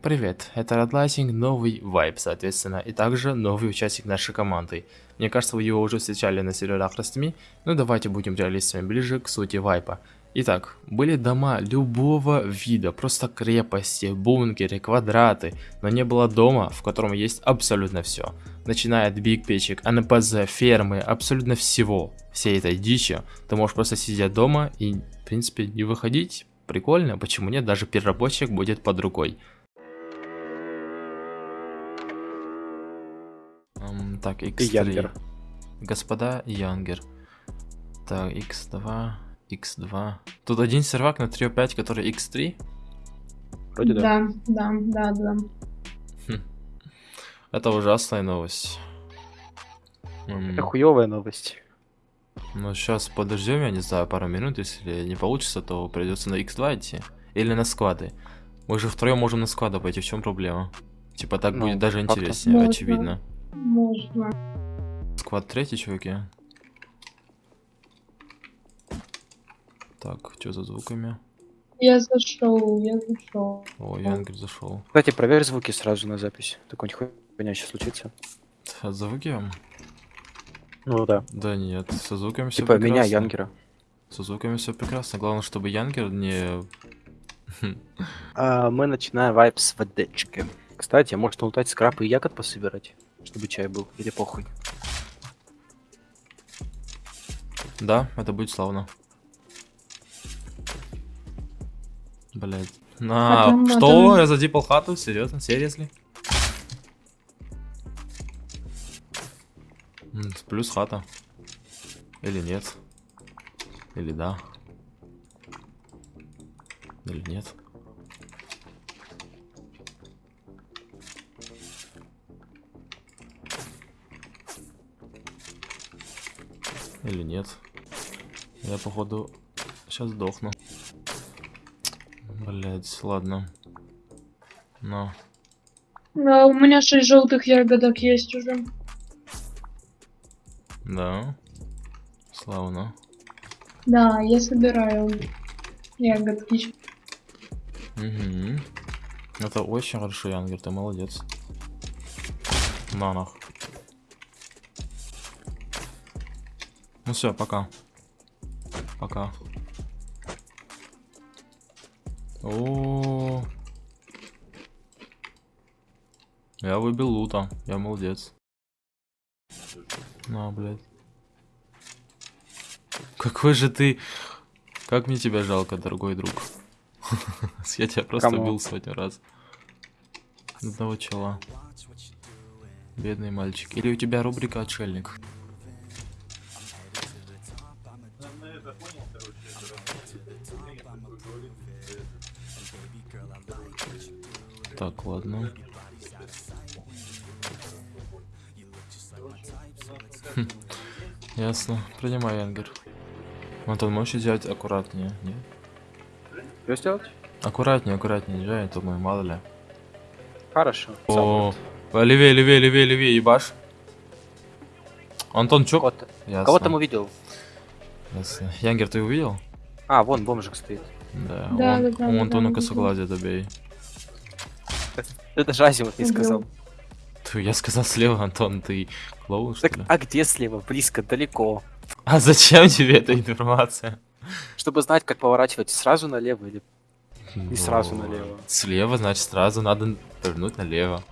Привет, это Redlighting, новый вайп, соответственно, и также новый участник нашей команды. Мне кажется, вы его уже встречали на серверах Растми, но давайте будем реалистами ближе к сути вайпа. Итак, были дома любого вида, просто крепости, бункеры, квадраты, но не было дома, в котором есть абсолютно все. Начиная от биг печек, НПЗ, фермы, абсолютно всего, всей этой дичи, ты можешь просто сидеть дома и, в принципе, не выходить. Прикольно, почему нет, даже переработчик будет под рукой. Так, x3. Янгер. Господа Янгер. Так, x2, x2. Тут один сервак на 3.5, который x3. Вроде да. Да, да, да, да. Хм. Это ужасная новость. Это хуевая новость. Ну, сейчас подождем, я не знаю, пару минут. Если не получится, то придется на x2 идти. Или на склады. Мы же втроем можем на склады пойти, в чем проблема? Типа так Ну, будет даже интереснее, Можно. очевидно. Можно. Склад третий, чуваки. Так, что за звуками? Я зашел, я зашел. О, Янгер зашел. Кстати, проверь звуки сразу на запись. Такой хуйня сейчас случится. А звуки? Ну да. Да нет, со звуками все Типа прекрасно. меня, Янгера. Со звуками все прекрасно. Главное, чтобы Янгер не... А, мы начинаем вайп с водички. Кстати, может лутать скраб и ягод пособирать? Чтобы чай был. Или похуй. Да, это будет славно. Блять. На, а что? там- Я задипал хату? Серьезно? Серьезно? Плюс хата. Или нет? Или да? Или нет? Или нет? Я походу сейчас сдохну. Блять, ладно. Но. А, у меня шесть желтых ягодок есть уже. Да. Славно. Да, я собираю ягодки. Угу. Это очень хорошо, Янгер, ты молодец. На нах. Ну все, пока. Пока. О, Я выбил лута, я молодец. На, блядь. Какой же ты... Как мне тебя жалко, дорогой друг. Я тебя просто Кому? убил сотню раз. Одного чела. Бедный мальчик. Или у тебя рубрика отшельник? Так, ладно. Хм, Ясно. Принимай, Янгер. Антон, можешь взять аккуратнее, не? Что сделать? Аккуратнее, аккуратнее, езжай, а то мы мало ли. Хорошо. О, левее, левее, левее, левее, ебаш. Антон, чё? Кого-то Ясно. кого там увидел? Ясно. Янгер, ты увидел? А, вон бомжик стоит. Да, Да, он, да, да, у да, Антона да, да. косоглазие добей. Это Азимут не Убил. сказал. Тьфу, я сказал слева, Антон, ты клоун, что Так, ли? а где слева? Близко, далеко. А зачем тебе эта информация? Чтобы знать, как поворачивать сразу налево или... Не сразу Ну, налево. Слева, значит, сразу надо повернуть налево.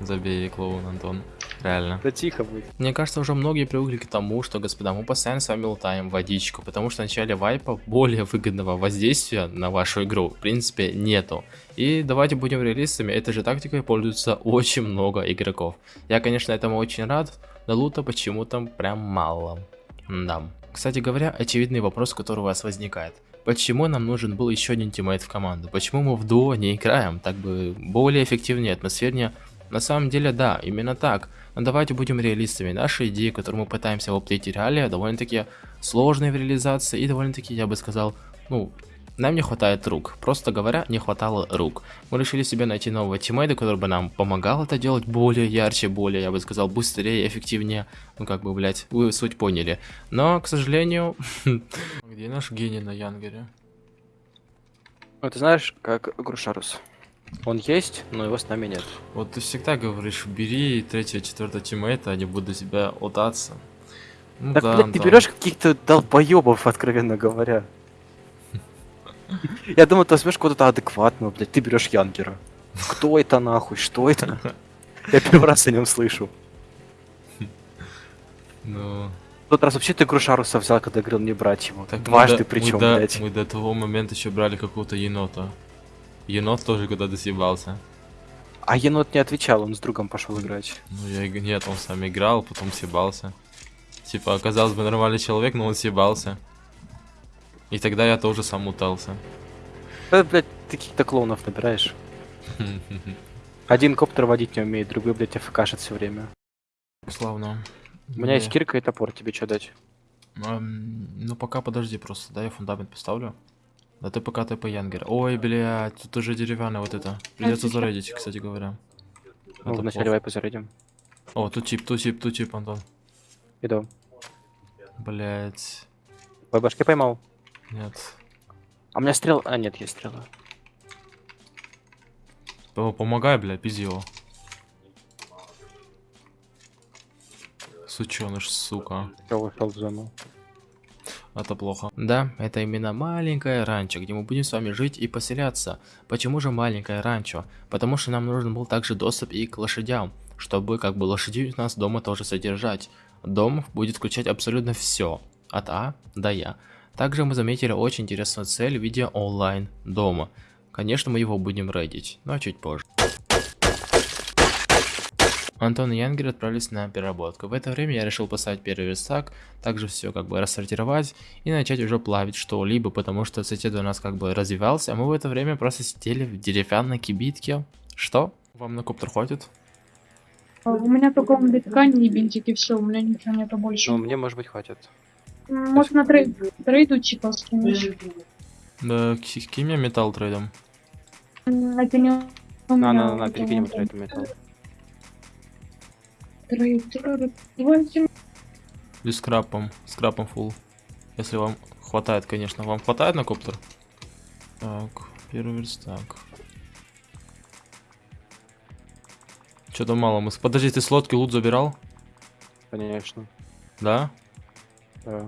Забей, клоун, Антон. Реально. Да тихо будет. Мне кажется, уже многие привыкли к тому, что, господа, мы постоянно с вами лутаем водичку, потому что в начале вайпа более выгодного воздействия на вашу игру, в принципе, нету. И давайте будем реалистами, этой же тактикой пользуются очень много игроков. Я, конечно, этому очень рад, но лута почему-то прям мало. Да. Кстати говоря, очевидный вопрос, который у вас возникает. Почему нам нужен был еще один тиммейт в команду? Почему мы в дуо не играем? Так бы более эффективнее, атмосфернее. На самом деле, да, именно так. Но давайте будем реалистами. Наши идеи, которые мы пытаемся воплотить в реалии, довольно-таки сложные в реализации и довольно-таки, я бы сказал, ну, нам не хватает рук. Просто говоря, не хватало рук. Мы решили себе найти нового тиммейта, который бы нам помогал это делать более ярче, более, я бы сказал, быстрее, эффективнее. Ну, как бы, блять, вы суть поняли. Но, к сожалению... Где наш гений на Янгере? Ну, ты знаешь, как Грушарус. Он есть, но его с нами нет. Вот ты всегда говоришь, бери третьего, четвертого тиммейта, они будут тебя лутаться. Ну Так, да, блядь, ты Антон. берешь каких-то долбоебов, откровенно говоря. Я думал, ты возьмешь кого-то адекватного, блядь, ты берешь Янгера. Кто это нахуй? Что это? Я первый раз о нем слышу. Ну, тот раз вообще ты Грушаруса взял, когда говорил не брать его. так Дважды причем, блядь. мы до того момента еще брали какого-то енота. Енот тоже когда-то съебался. А енот не отвечал, он с другом пошел играть. Ну, я нет, он сам играл, потом съебался. Типа, оказалось бы нормальный человек, но он съебался. И тогда я тоже сам мутался. Да, блядь, ты каких-то клоунов набираешь. Один коптер водить не умеет, другой, блядь, АФКшит все время. Славно. У меня есть кирка и топор, тебе что дать? Ну пока подожди просто, да, я фундамент поставлю. Да ты пока ты по Янгер. Ой, блядь, тут уже деревянное вот это. Придется сейчас. зарядить, кстати говоря. Ну, Это вначале вайпы зарядим. О, тут тип, тут тип, тут тип, Антон. Иду. Блять. Ой, башки поймал. Нет. А у меня стрел... А, нет, есть стрела. П- Помогай, бля, пизди его. Сученыш, сука. Я ушел в зону. Это плохо. Да, это именно маленькое ранчо, где мы будем с вами жить и поселяться. Почему же маленькое ранчо? Потому что нам нужен был также доступ и к лошадям, чтобы как бы лошадей у нас дома тоже содержать. Дом будет включать абсолютно все, от А до Я. Также мы заметили очень интересную цель в виде онлайн дома. Конечно, мы его будем рейдить, но чуть позже. Антон и Янгер отправились на переработку. В это время я решил поставить первый верстак, также все как бы рассортировать и начать уже плавить что-либо, потому что сосед у нас как бы развивался, а мы в это время просто сидели в деревянной кибитке. Что? Вам на коптер хватит? А, У меня только он ткани и бинтики, все, у меня ничего нету больше. Ну, мне, может быть, хватит. Может на трейд, трейду типа скинешь. Да, ки- кинь мне металл трейдом. Это не На, на, на, это перекинем трейд металл. Трейд, трейд. Давайте Или скрапом, скрапом фулл. Если вам хватает, конечно. Вам хватает на коптер? Так, первый верстак. Что-то мало мы... Подожди, ты с лодки лут забирал? Конечно. Да? Да.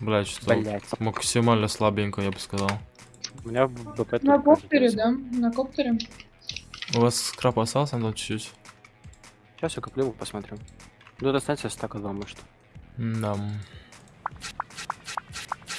Блять, что Блять. максимально слабенько, я бы сказал. У меня БП на коптере, да? На коптере. У вас скрап остался, ну чуть-чуть? Сейчас я куплю, посмотрим. Ну, станция стака два, может. Да.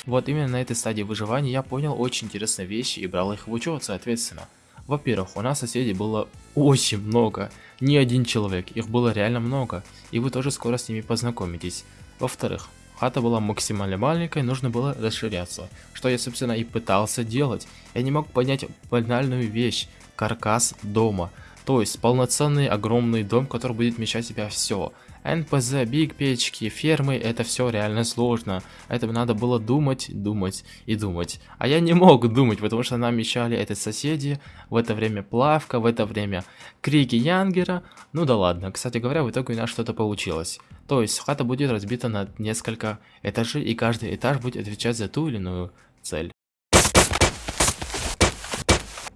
Вот именно на этой стадии выживания я понял очень интересные вещи и брал их в учет, соответственно. Во-первых, у нас соседей было очень много, не один человек, их было реально много, и вы тоже скоро с ними познакомитесь. Во-вторых, хата была максимально маленькой, нужно было расширяться, что я собственно и пытался делать. Я не мог понять банальную вещь, каркас дома, то есть полноценный огромный дом, который будет вмещать в себя все. НПЗ, биг печки, фермы, это все реально сложно. Это надо было думать, думать и думать. А я не мог думать, потому что нам мешали это соседи, в это время плавка, в это время крики Янгера. Ну да ладно, кстати говоря, в итоге у нас что-то получилось. То есть хата будет разбита на несколько этажей, и каждый этаж будет отвечать за ту или иную цель.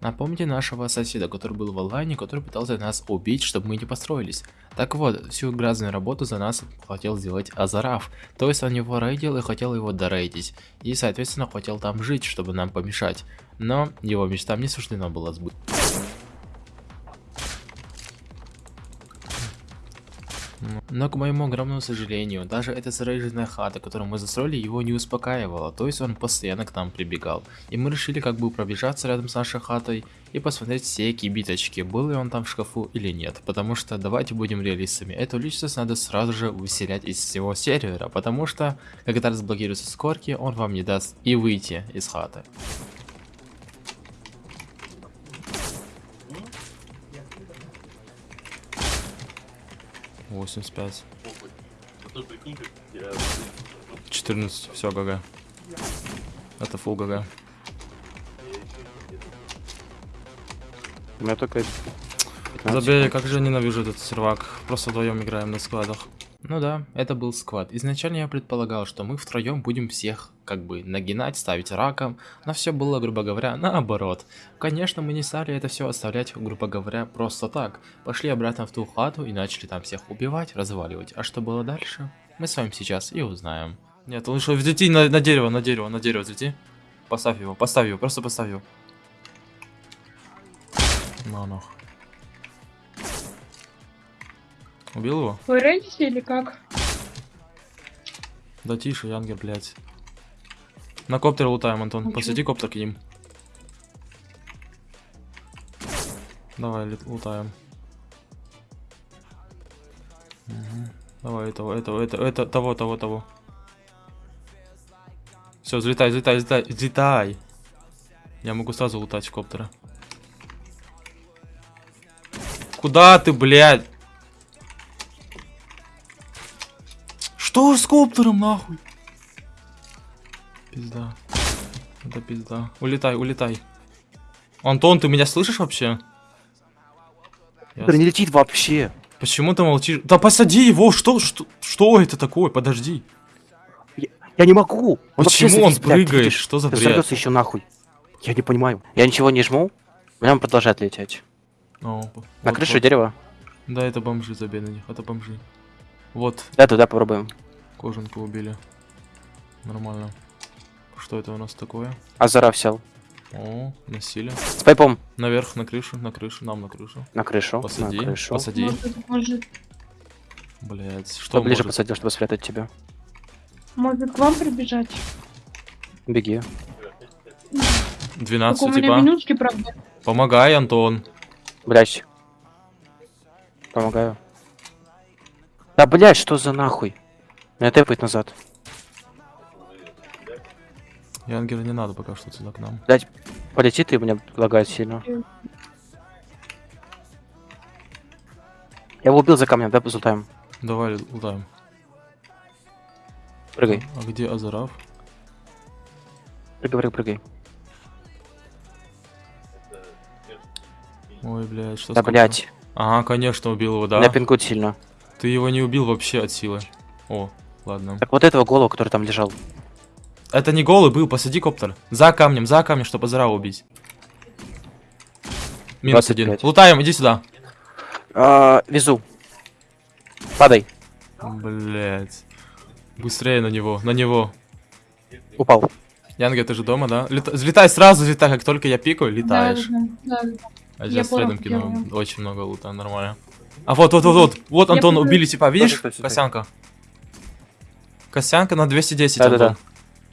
Напомните нашего соседа, который был в онлайне, который пытался нас убить, чтобы мы не построились. Так вот, всю грязную работу за нас хотел сделать Азараф. То есть он его рейдил и хотел его дорейдить. И соответственно хотел там жить, чтобы нам помешать. Но его мечтам не суждено было сбыть. Но к моему огромному сожалению, даже эта заряженная хата, которую мы застроили, его не успокаивала, то есть он постоянно к нам прибегал. И мы решили как бы пробежаться рядом с нашей хатой и посмотреть все кибиточки, был ли он там в шкафу или нет. Потому что давайте будем реалистами, эту личность надо сразу же выселять из всего сервера, потому что когда разблокируются скорки, он вам не даст и выйти из хаты. Восемьдесят пять. 14, все, ГГ. Это фул ГГ. У меня только... 15 Забей, как же ненавижу этот сервак. Просто вдвоем играем на складах. Ну да, это был сквад. Изначально я предполагал, что мы втроем будем всех как бы нагинать, ставить раком, но все было, грубо говоря, наоборот. Конечно, мы не стали это все оставлять, грубо говоря, просто так. Пошли обратно в ту хату и начали там всех убивать, разваливать. А что было дальше? Мы с вами сейчас и узнаем. Нет, лучше взлети на, на дерево, на дерево, на дерево взлети. Поставь его, поставь его, просто поставь его. На нах. Убил его? Вы рейдите или как? Да тише, Янгер, блядь. На коптер лутаем, Антон. Ничего. Посади коптер к ним. Давай, лутаем. Мгм. Давай этого, этого, это, это, того, того, того. Все, взлетай, взлетай, взлетай, взлетай. Я могу сразу лутать с коптера. Куда ты, блядь? Что с коптером, нахуй? Пизда. Это пизда. Улетай, улетай. Антон, ты меня слышишь вообще? Я Коптер не летит вообще. Почему ты молчишь? Да посади его! Что, что, что это такое? Подожди. Я не могу. Он Почему он блядь, прыгает? Что за бред? Взорвется еще нахуй. Я не понимаю. Я ничего не жму. Меня он продолжает лететь. О, На вот, крыше вот. дерева. Да, это бомжи, забей на них, это бомжи. Вот, Да, туда попробуем. кожанку убили. Нормально. Что это у нас такое? Азара сел. О, насилие. С пайпом. Наверх, на крышу, на крышу, нам на крышу. На крышу. Посади, на крышу. посади. Может, может, Блять, что ближе может? посадил, чтобы спрятать тебя. может к вам прибежать? Беги. 12, Только у меня типа. минутки, правда. Помогай, Антон. Блять. Помогаю. Да, блять, что за нахуй? Меня тэпает назад. Янгера не надо пока что сюда к нам. Блять, полети ты, меня лагает сильно. Я его убил за камнем, да, золотаем. Давай лутаем. Прыгай. А где Азарав? Прыгай, прыгай, прыгай. Ой, блядь, что Да, с коптером? блять. Ага, конечно, убил его, да? Меня пинкует сильно. Ты его не убил вообще от силы. О, ладно. Так вот этого голову, который там лежал. Это не голый был, посади коптер. За камнем, за камнем, чтобы Азарава убить. Минус 25. один. Лутаем, иди сюда. А, везу. Падай. Блять. Быстрее на него, на него. Упал. Янга, ты же дома, да? Лета- Взлетай сразу, взлетай, как только я пикаю, летаешь. Да, да, да. А Я сейчас рядом как я кину понял. очень много лута, нормально. А вот, вот, вот, вот, вот, Антон, убили типа, видишь? Косянка. Косянка на 210, Да-да-да. Антон.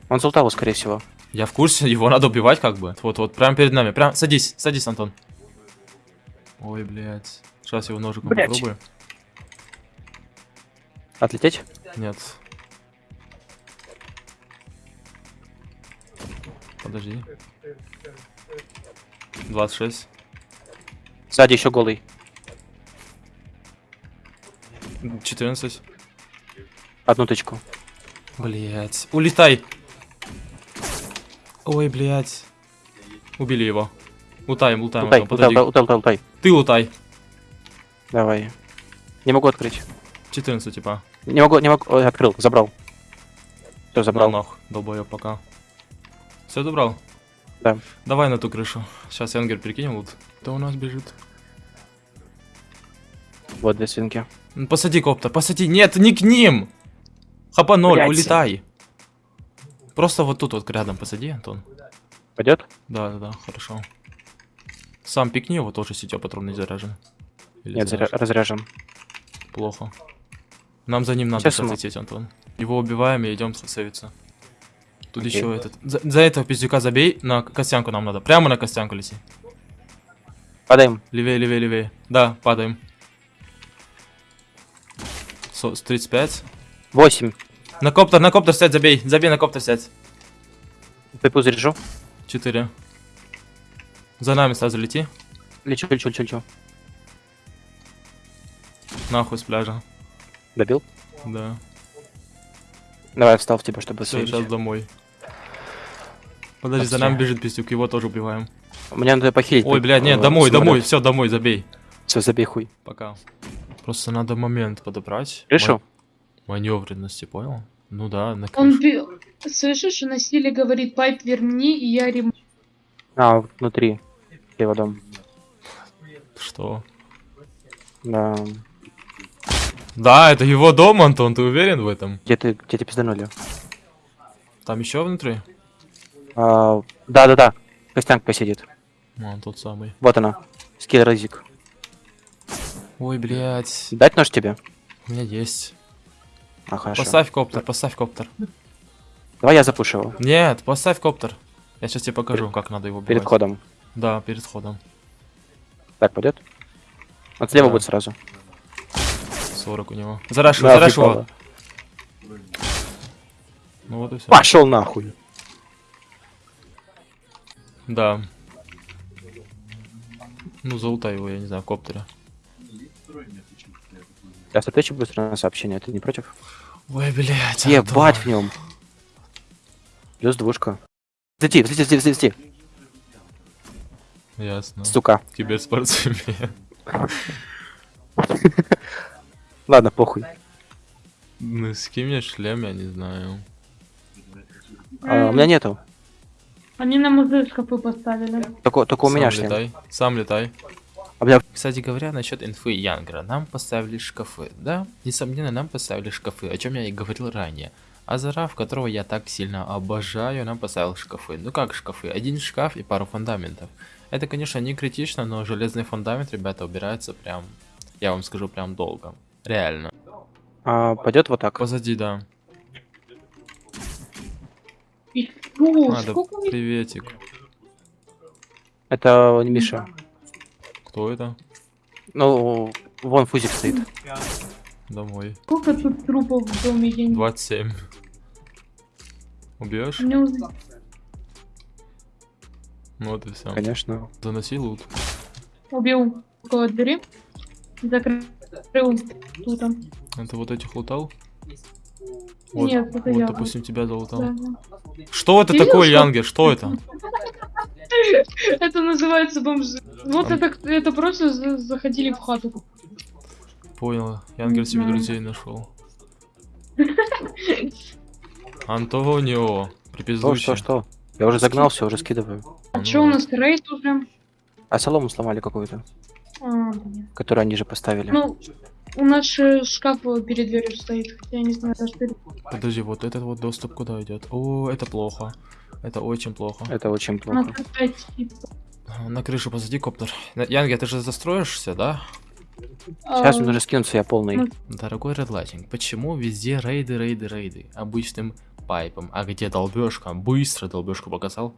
Он Золотаву, скорее всего. Я в курсе, его надо убивать как бы. Вот, вот, прямо перед нами. Прям, садись, садись, Антон. Ой, блядь. Сейчас его ножиком Блядь. попробую. Отлететь? Нет. Подожди. 26. Сзади еще голый. 14. Одну тычку. Блять. Улетай. Ой, блять. Убили его. Лутаем, лутаем. Лутай, Антон, лутай, подожди. лутай, лутай, лутай. Ты лутай. Давай. Не могу открыть. 14, типа. Не могу, не могу. Ой, открыл, забрал. Все, Забрал забрал. нах, долбоёб пока. Все добрал? Да. Давай на ту крышу. Сейчас Янгер перекинем лут. Кто у нас бежит? Вот две свинки. Посади коптер, посади. Нет, не к ним! Хапа 0, Блядь. улетай. Просто вот тут вот рядом посади, Антон. Пойдет? Да, да, да, хорошо. Сам пикни его, тоже сетё патронный заряжен. Или Нет, заря- заряжен? разряжен. Плохо. Нам за ним надо Сейчас сейчас ему- лететь, Антон. Его убиваем и идем сейвиться. Тут Окей. еще этот. За, за этого пиздюка забей, на костянку нам надо. Прямо на костянку лети. Падаем. Левее, левее, левее. Да, падаем. Со, с 35. 8. На коптер, на коптер сядь, забей. Забей на коптер сядь. Пепу заряжу. 4. За нами сразу лети. Лечу, лечу, лечу, лечу. Нахуй с пляжа. Добил? Да. Давай, я встал в тебя, чтобы Все, сейчас домой. Подожди, за Окей. нами бежит пиздюк, его тоже убиваем. Мне надо похилить. Ой, блядь, нет, домой, домой, все, домой, забей. Все, забей хуй. Пока. Просто надо момент подобрать. Крышу? Ма- Маневренности, понял? Ну да, на Он, бе- Слышишь, на силе говорит, пайп верни, и я рем... А, внутри. Его дом. Что? Да. Да, это его дом, Антон, ты уверен в этом? Где ты, где тебя пизданули? Там еще внутри? А, да-да-да. Костянка посидит. А, он тот самый. Вот она. Скилл разик. Ой, блядь. Дать нож тебе? У меня есть. А, хорошо. Поставь коптер, поставь коптер. Давай я запушу его. Нет, поставь коптер. Я сейчас тебе покажу, как надо его убивать. Перед ходом. Да, перед ходом. Так, пойдет? Вот слева Да. будет сразу. 40 у него. Зараш его, Да, зараш его. Ну вот и все. Пошел нахуй. Да. Ну, золотай его, я не знаю, в коптере. Сейчас отвечу быстро на сообщение, ты не против? Ой, блядь. Ебать в нем. Плюс двушка. Взлети, взлети, взлети, взлети, Ясно. сука. Киберспортсмен. Ладно, похуй. Ну, скинь мне шлем, я не знаю. А, у меня нету. Они на музей шкафы поставили. Только, только у меня шлем. летай. Сам летай. А, Кстати говоря, насчет инфы Янгра, нам поставили шкафы, да? Несомненно, нам поставили шкафы, о чем я и говорил ранее. А Зараф, которого я так сильно обожаю, нам поставил шкафы. Ну как шкафы? Один шкаф и пару фундаментов. Это, конечно, не критично, но железный фундамент, ребята, убирается прям, я вам скажу, прям долго. Реально. а, пойдет вот так. Позади, да. Надо, приветик. Это не Миша. Кто это? Ну, вон фузик стоит. Домой. сколько тут трупов в доме, я не 27. Убьешь? Уз- Ну вот и все. Конечно. Заноси лут. убил около двери. Закрыл тут. там. Это вот этих лутал? Вот, Нет, это вот, я. допустим, тебя залутал. Да. Что это видел, такое, что- Янгер? Что это? Это называется бомжи. Вот это, это просто за- заходили в хату. Понял. Янгер себе друзей нашел. Антонио, Что, припиздуйте. что, что? Я уже загнал, все, уже скидываю. А Ну чё у вот. нас рейд уже? А солому сломали какую-то, А, которую они же поставили. Ну, у нас же шкаф перед дверью стоит. Я не знаю, даже перед... Подожди, вот этот вот доступ куда идет? О, это плохо. Это очень плохо. Это очень Надо плохо. опять. На крышу позади коптер. Янгер, ты же застроишься, да? Сейчас А, мне нужно скинуться, я полный. ну, Дорогой редлайтинг, почему везде рейды, рейды, рейды? Обычным пайпом. А где долбежка? Быстро долбежку показал.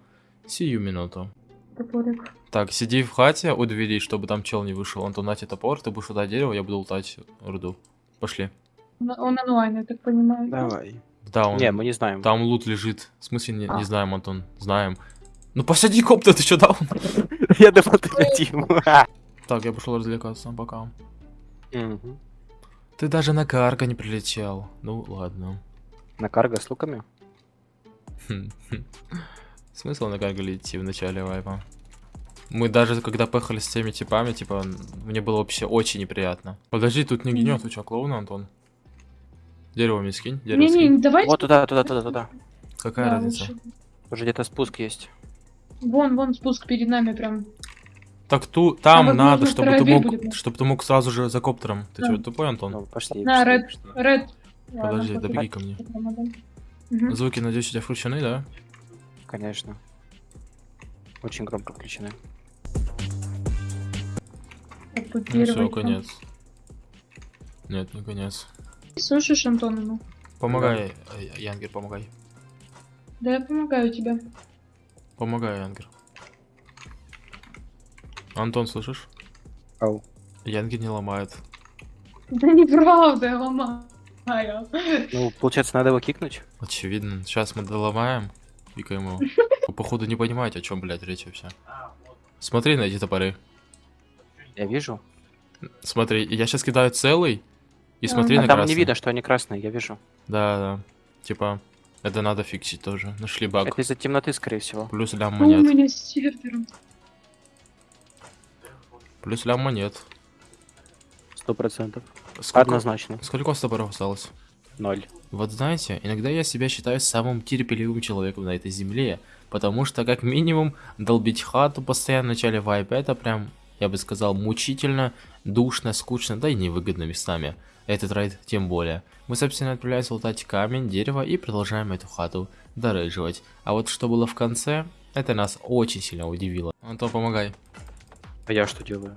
Сию минуту. Топорик. Так, сиди в хате у двери, чтобы там чел не вышел. Антон, на тебе топор, ты будешь лутать дерево, я буду лутать руду. Пошли. Он, он онлайн, я так понимаю. Давай. Да, он... Не, мы не знаем. Там лут лежит. В смысле, не, не А. знаем, Антон. Знаем. Ну посади коптер, ты что дал? Я ты летим. Так, я пошел развлекаться, пока. Мгм. Ты даже на карго не прилетел. Ну, ладно. На карго с луками? Смысл на карго идти в начале вайпа? Мы даже когда поехали с теми типами, типа, мне было вообще очень неприятно. Подожди, тут не гнет, у тебя клоун, Антон? Дерево мне скинь, дерево Не, скинь. не, давайте. Вот туда, туда, туда, туда. Какая да, разница? лучше. Уже где-то спуск есть. Вон, вон спуск перед нами прям. Так ту, там возможно, надо, чтобы ты мог, будет, чтобы ты мог сразу же за коптером. Ты Да. что, тупой, Антон? Ну, пошли. На, пошли, Ред. Ред. Подожди, добеги ко мне. Звуки, надеюсь, у тебя включены, да? Конечно. Очень громко включены. Ну все, конец. Нет, не конец. Слышишь, Антон, ну? Помогай, э, Янгер, помогай. Да я помогаю тебе. Помогай, Янгер. Антон, слышишь? Ау. Янгер не ломает. Да неправда, я ломаю. Ну, получается, надо его кикнуть? Очевидно. Сейчас мы доломаем. Пикаем его. Вы, походу, не понимаете, о чем, блядь, речь вообще. Смотри на эти топоры. Я вижу. Смотри, я сейчас кидаю целый. И смотри А А на там красный. не видно, что они красные, я вижу. Да, да. Типа, это надо фиксить тоже. Нашли баг. Это из-за темноты, скорее всего. Плюс лям Ну, у монет. меня с сервером. Плюс лям монет. Сто процентов. Однозначно. сколько у вас топоров осталось? Ноль. Вот знаете, иногда я себя считаю самым терпеливым человеком на этой земле, потому что как минимум долбить хату постоянно в начале вайпа это прям, я бы сказал, мучительно, душно, скучно, да и невыгодно местами. Этот райд тем более. Мы, собственно, отправляемся лутать камень, дерево и продолжаем эту хату дорыживать. А вот что было в конце, это нас очень сильно удивило. Антон, помогай. А я что делаю?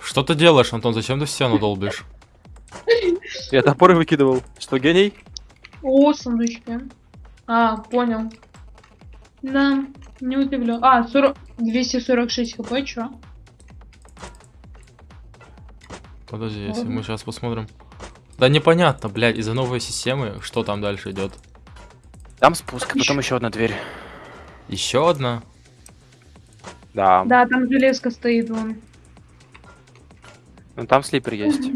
Что ты делаешь, Антон? Зачем ты в стену долбишь? Я топоры выкидывал. Что, гений? О, сундучки. А, понял. Да, не удивлю. А, 40... 246 хп, чё? Подожди, если мы сейчас посмотрим. Да непонятно, блядь, из-за новой системы, что там дальше идет. Там спуск, потом еще одна дверь. Еще одна. Да. Да, там железка стоит вон. Ну там слипер есть.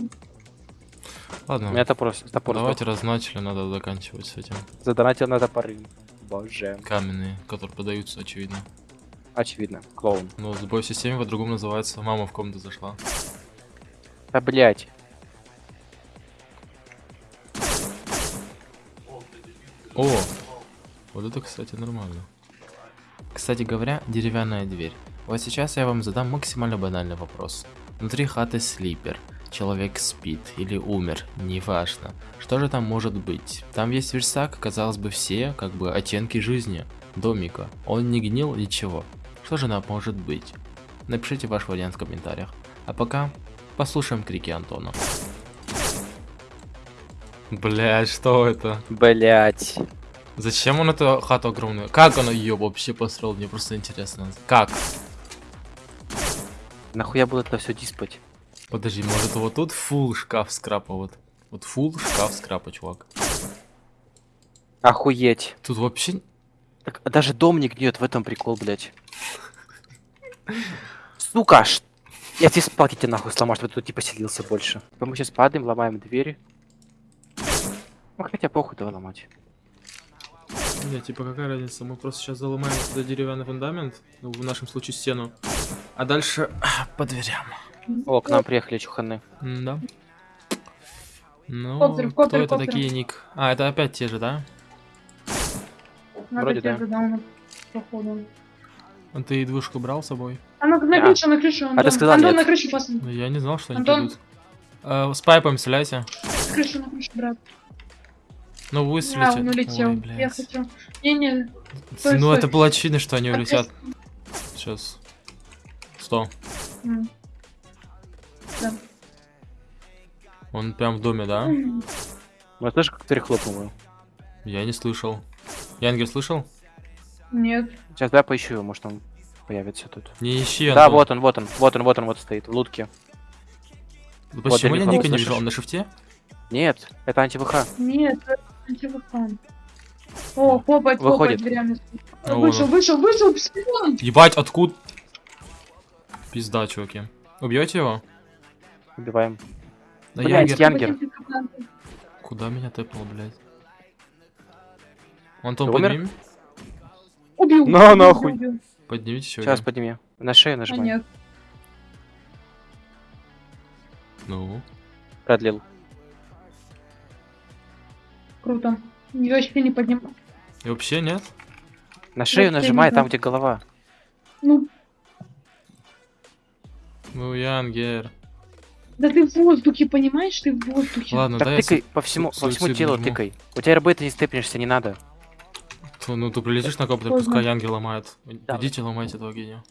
У Ладно, меня топор, топор давайте разначали, надо заканчивать с этим. сдох. Задонатил на топоры. Боже. Каменные, которые продаются, очевидно. Очевидно. Клоун. Сбой в системе по-другому называется. Мама в комнату зашла. Да блять. О! Вот это, кстати, нормально. Кстати говоря, деревянная дверь. Вот сейчас я вам задам максимально банальный вопрос. Внутри хаты слипер. Человек спит или умер, неважно. Что же там может быть? Там есть верстак, казалось бы, все, как бы, оттенки жизни. Домика. Он не гнил, ничего. Что же там может быть? Напишите ваш вариант в комментариях. А пока послушаем крики Антона. Блять, что это? Блять. Зачем он эту хату огромную? Как он ее вообще построил? Мне просто интересно. Как? Нахуя было это все диспать? Подожди, может вот тут фул шкаф скрапа вот. Вот фул шкаф скрапа, чувак. Охуеть. Тут вообще... Так, даже дом не гниет, в этом прикол, блять. Сука, ш... Я тебе спать тебе нахуй сломаю, чтобы ты тут не поселился больше. Мы сейчас падаем, ломаем двери. Ну хотя похуй давай ломать. Не, типа какая разница? Мы просто сейчас заломаем сюда деревянный фундамент. Ну, в нашем случае стену. А дальше по дверям. О, к нам приехали чуханы. Да. Ну, Коптер, кто коптер, это такие, Ник? А, это опять те же, да? Надо Вроде да. походу. А Ты двушку брал с собой? А ну на Да. крышу, на крышу, Антон. ты сказал Антон, нет. на крышу. Ну, я не знал, что они Антон? придут. Э, с пайпом стреляйте. На крышу, на крышу, брат. Ну, А, выстрелите. он улетел. Ой, Я хочу. Не-не, ну, стой. это было очевидно, что они А улетят. Сейчас. Сто. Он прям в доме, да? Ну слышишь, как дверь хлопнула? Я не слышал. Янгер слышал? Нет. Сейчас давай поищу его, может он появится тут. Не ищи, Да, Антон. вот он, вот он, вот он, вот он, вот стоит, в лутке. Ну, Почему Вот я я не Ника не вижу? Он на шифте? Нет, это анти-ВХ. Нет, это антивулкан. О, хлопает, хлопает Выходит. дверями. Ну, Вышел, вышел, вышел, спион! Ебать, откуда? Пизда, чуваки. Убьете его? Убиваем. Да Блядь, Янгер. Янгер. Куда меня тэпнул, блядь? Антон, Ты умер? подними. Убил. На, убил, нахуй. убил. Поднимите еще. Сейчас подними. На шею А нажимай. нет. Ну. Продлил. Круто. Я вообще не поднимаю. И вообще нет? На шею Вообще нажимай, там где голова. Ну, Ну, Янгер. Да ты в воздухе, понимаешь? Ты в воздухе. Ладно, так да, тыкай по всему, по всему телу нажму. тыкай. У тебя РБ ты не степнешься, не надо. Тьфу, Ну, ты прилетишь на коптер, Поздно. пускай Янгер ломает. Да. Идите, ломайте этого гения.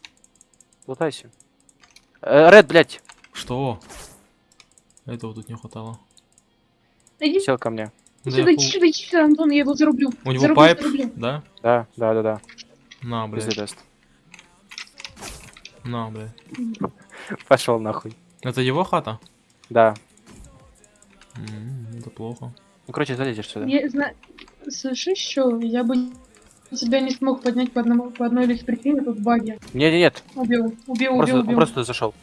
Лутайся. Э, Ред, блядь, Что? Этого тут не хватало. Иди сел ко мне. Да сюда, я сюда, сюда, Антон, я его зарублю. У него Зарублю, пайп, зарублю. да? Да, да, да, да. На, блядь. На, блядь. Пошел нахуй. Это его хата? Да. М, Это плохо. Ну, короче, залезешь сюда. Я знаю... Слышишь, что? Я бы тебя не смог поднять по, одному, по одной лишь причине, тут баги. Нет, нет, нет. Убил, убил, Просто, убил, он убил. просто туда зашел.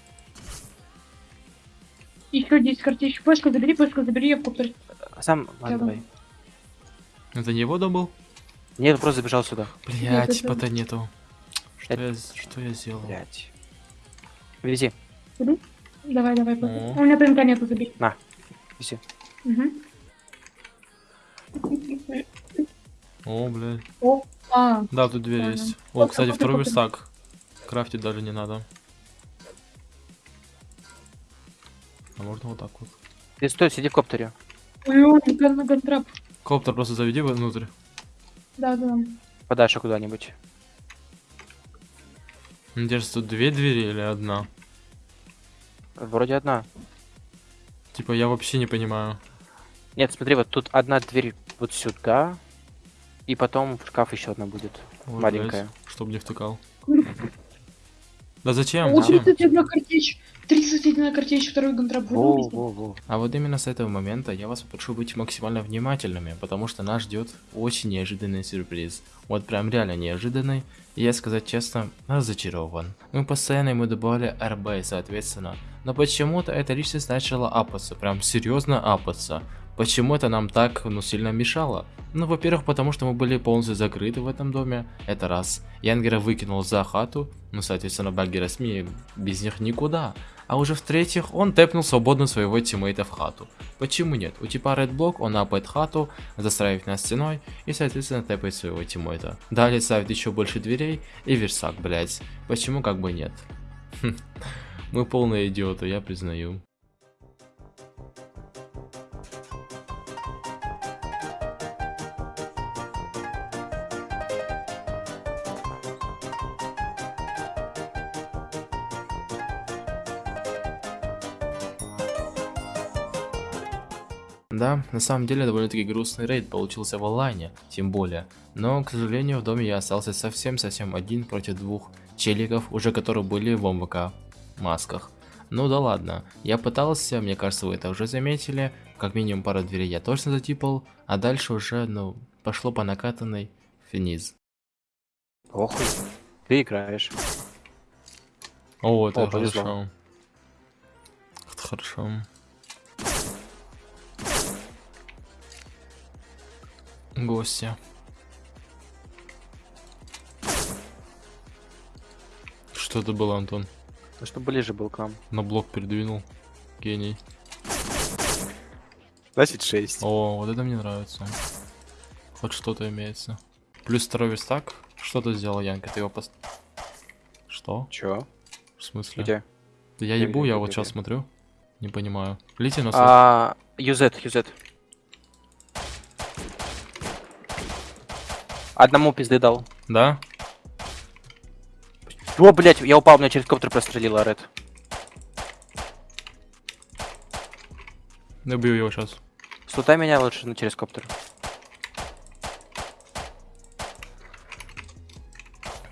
Еще 10 картечек. Пашка, забери, Пашка, забери, я в коптер. Сам, ладно, давай. Это не его дом был? Нет, просто забежал сюда. Блять, пота нету. Что Это- я, что я сделал? Блять. Вези, Давай, давай. О. У меня ТНК нету, забери. вези. Мгм. О, блядь. А, Да, тут дверь Понял. есть. О, кстати, копter, второй копter. верстак. Крафтить даже не надо. А можно вот так вот. Ты стой, сиди в коптере. ой, ган на гантрап. Коптер просто заведи внутрь. Да, да. Подальше куда-нибудь. Кажется, тут две двери или одна? Вроде одна. Типа, я вообще не понимаю. Нет, смотри, вот тут одна дверь вот сюда. И потом в шкаф еще одна будет. Ой, Маленькая. блядь, чтоб не втыкал. Да зачем? О, Зачем? 31 картечь. 31 картечь, второй гантрап. Во, во, во. А вот именно с этого момента я вас попрошу быть максимально внимательными, потому что нас ждет очень неожиданный сюрприз. Вот прям реально неожиданный, и я сказать честно, разочарован. Мы постоянно ему добавили РБ, соответственно, но почему-то эта личность начала апаться, прям серьезно апаться. Почему это нам так, ну, сильно мешало? Ну, во-первых, потому что мы были полностью закрыты в этом доме, это раз. Янгера выкинул за хату, ну, соответственно, баггера СМИ без них никуда. А уже в-третьих, он тэпнул свободно своего тиммейта в хату. Почему нет? У типа Red Block он апает хату, застраивает нас стеной и, соответственно, тэпает своего тиммейта. Далее ставит еще больше дверей и версак, блять. Почему как бы нет? Хм. Мы полные идиоты, я признаю. Да, на самом деле довольно-таки грустный рейд получился в онлайне, тем более. Но, к сожалению, в доме я остался совсем-совсем один против двух челиков, уже которые были в МВК масках. Ну да ладно, я пытался, мне кажется, вы это уже заметили, как минимум пару дверей я точно затипал, а дальше уже, ну, пошло по накатанной вниз. Похуй. Ты играешь. О, это О, повезло. хорошо. Это хорошо. Гостя. Что это было, Антон? Ну, чтобы ближе был к нам. На блок передвинул. Гений. 26. О, вот это мне нравится. Хоть что-то имеется. Плюс второй верстак. Что ты сделал, Янка? Ты его пост... Что? Чё? В смысле? Где? Да я ебу, я вот сейчас смотрю. Не понимаю. Лети на А, юзет, юзет. Одному пизды дал. Да? О, блять, я упал, меня через коптер прострелила, Ред. Я бью его сейчас. Слутай меня лучше на через коптер.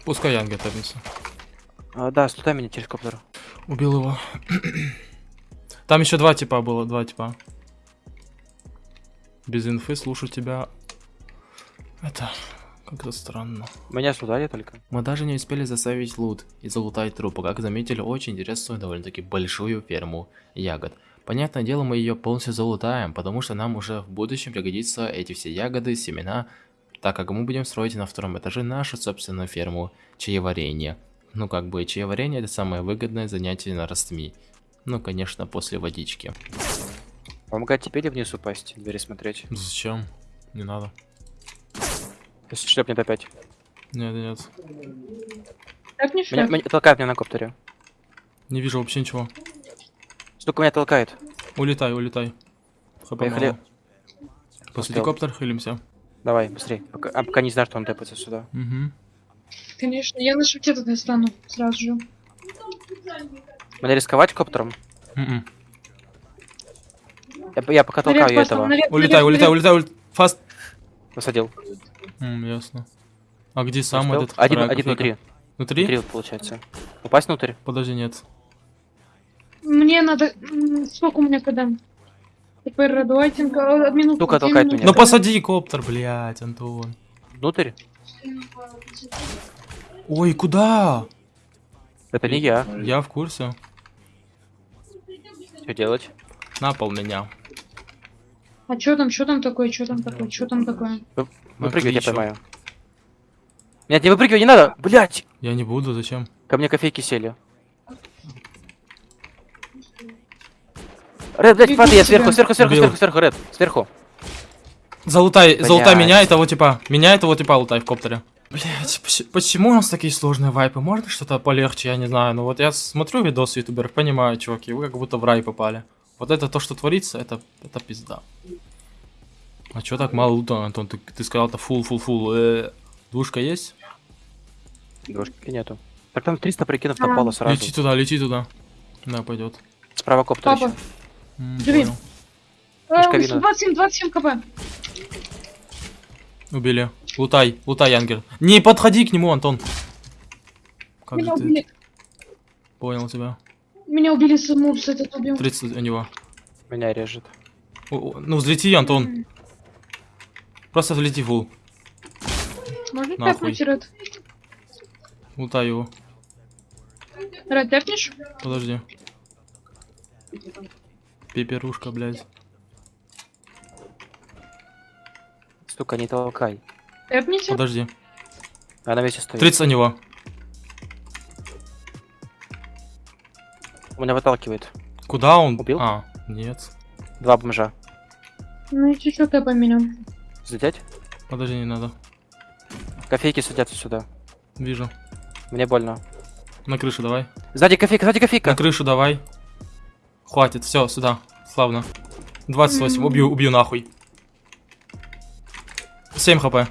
Пускай Янга топится. А, да, слутай меня через коптер. Убил его. Там еще два типа было, два типа. Без инфы слушаю тебя. Это как-то странно. Меня слутали только. Мы даже не успели заставить лут и залутать трупы, как заметили очень интересную довольно-таки большую ферму ягод. Понятное дело, мы ее полностью залутаем, потому что нам уже в будущем пригодятся эти все ягоды, семена, так как мы будем строить на втором этаже нашу собственную ферму чаеварения. Ну как бы чаеварение это самое выгодное занятие на Ростми. Ну конечно после водички. Помогать тебе или вниз упасть, двери смотреть? Зачем? Не надо. Если шлепнет опять. Нет, нет. Так не Меня, шлях. меня толкает меня на коптере. Не вижу вообще ничего. Сука, меня толкает. Улетай, улетай. ХП Поехали. мало. После Успел. геликоптер хилимся. Давай, быстрей. Пока, а пока не знаю, что он тэпается сюда. Угу. Конечно, я на шифте тогда стану сразу же. Мне рисковать коптером? М-м. Я, я пока толкаю я этого. Улетай, улетай, улетай, улетай. Фаст. Посадил. М, ясно. А где сам Успел? этот? Один, один внутри. Внутри? Внутри получается. Упасть внутрь? Подожди, нет. Мне надо... Сколько у меня когда? Теперь радуайтинга. Минуту. Сука, две толкает меня. Ну посади коптер, блядь, Антон. Внутрь? Ой, куда? Это не я. Я в курсе. Что делать? На пол меня. А чё там, чё там такое, чё там такое, чё там такое? Выпрыгивать я Отлично. поймаю. Нет, не выпрыгивай, не надо! Блять! Я не буду, зачем? Ко мне кофейки сели. Ред, блядь, падай, я сверху, сверху, сверху, сверху, сверху, Ред, сверху. Залутай, залутай Блядь. меня, этого типа. Меня, этого типа лутай в коптере. Блять, почему у нас такие сложные вайпы? Можно что-то полегче, я не знаю. Ну вот я смотрю видосы ютуберов, понимаю, чуваки, вы как будто в рай попали. Вот это то, что творится, это, это пизда. А чё так мало лута, Антон? Ты, ты сказал, это фул, фул, фул. Э, двушка есть? Двушки нету. Так там 300 прикинов А. напало сразу. Лети туда, лети туда. Да, пойдет. Справа коптер Папа. еще. Живи. Э, Мешковина. 27, 27 кп. Убили. Лутай, лутай, Янгер. Не подходи к нему, Антон. Как Меня же ты? убили. Понял тебя. Меня убили с мопс этот убил. 30 у него. Меня режет. О, о, Ну, взлети, Антон. Просто взлети фул. Можно Нахуй. тэпнуть, Ред? Лутай его. Ред, тэпнешь? Подожди. Пеперушка, блядь. Сука, не толкай. Тэпните? Подожди. А на месте стоит. 30 у него. У меня выталкивает. Куда он? Убил? А, нет. Два бомжа. Ну и чуть-чуть тэпай меня. Взлететь? Подожди, не надо. Кофейки садятся сюда. Вижу. Мне больно. На крышу давай. Сзади кофейка, сзади кофейка. На крышу давай. Хватит, все, сюда. Славно. 28, Мгм. убью, убью нахуй. 7 хп.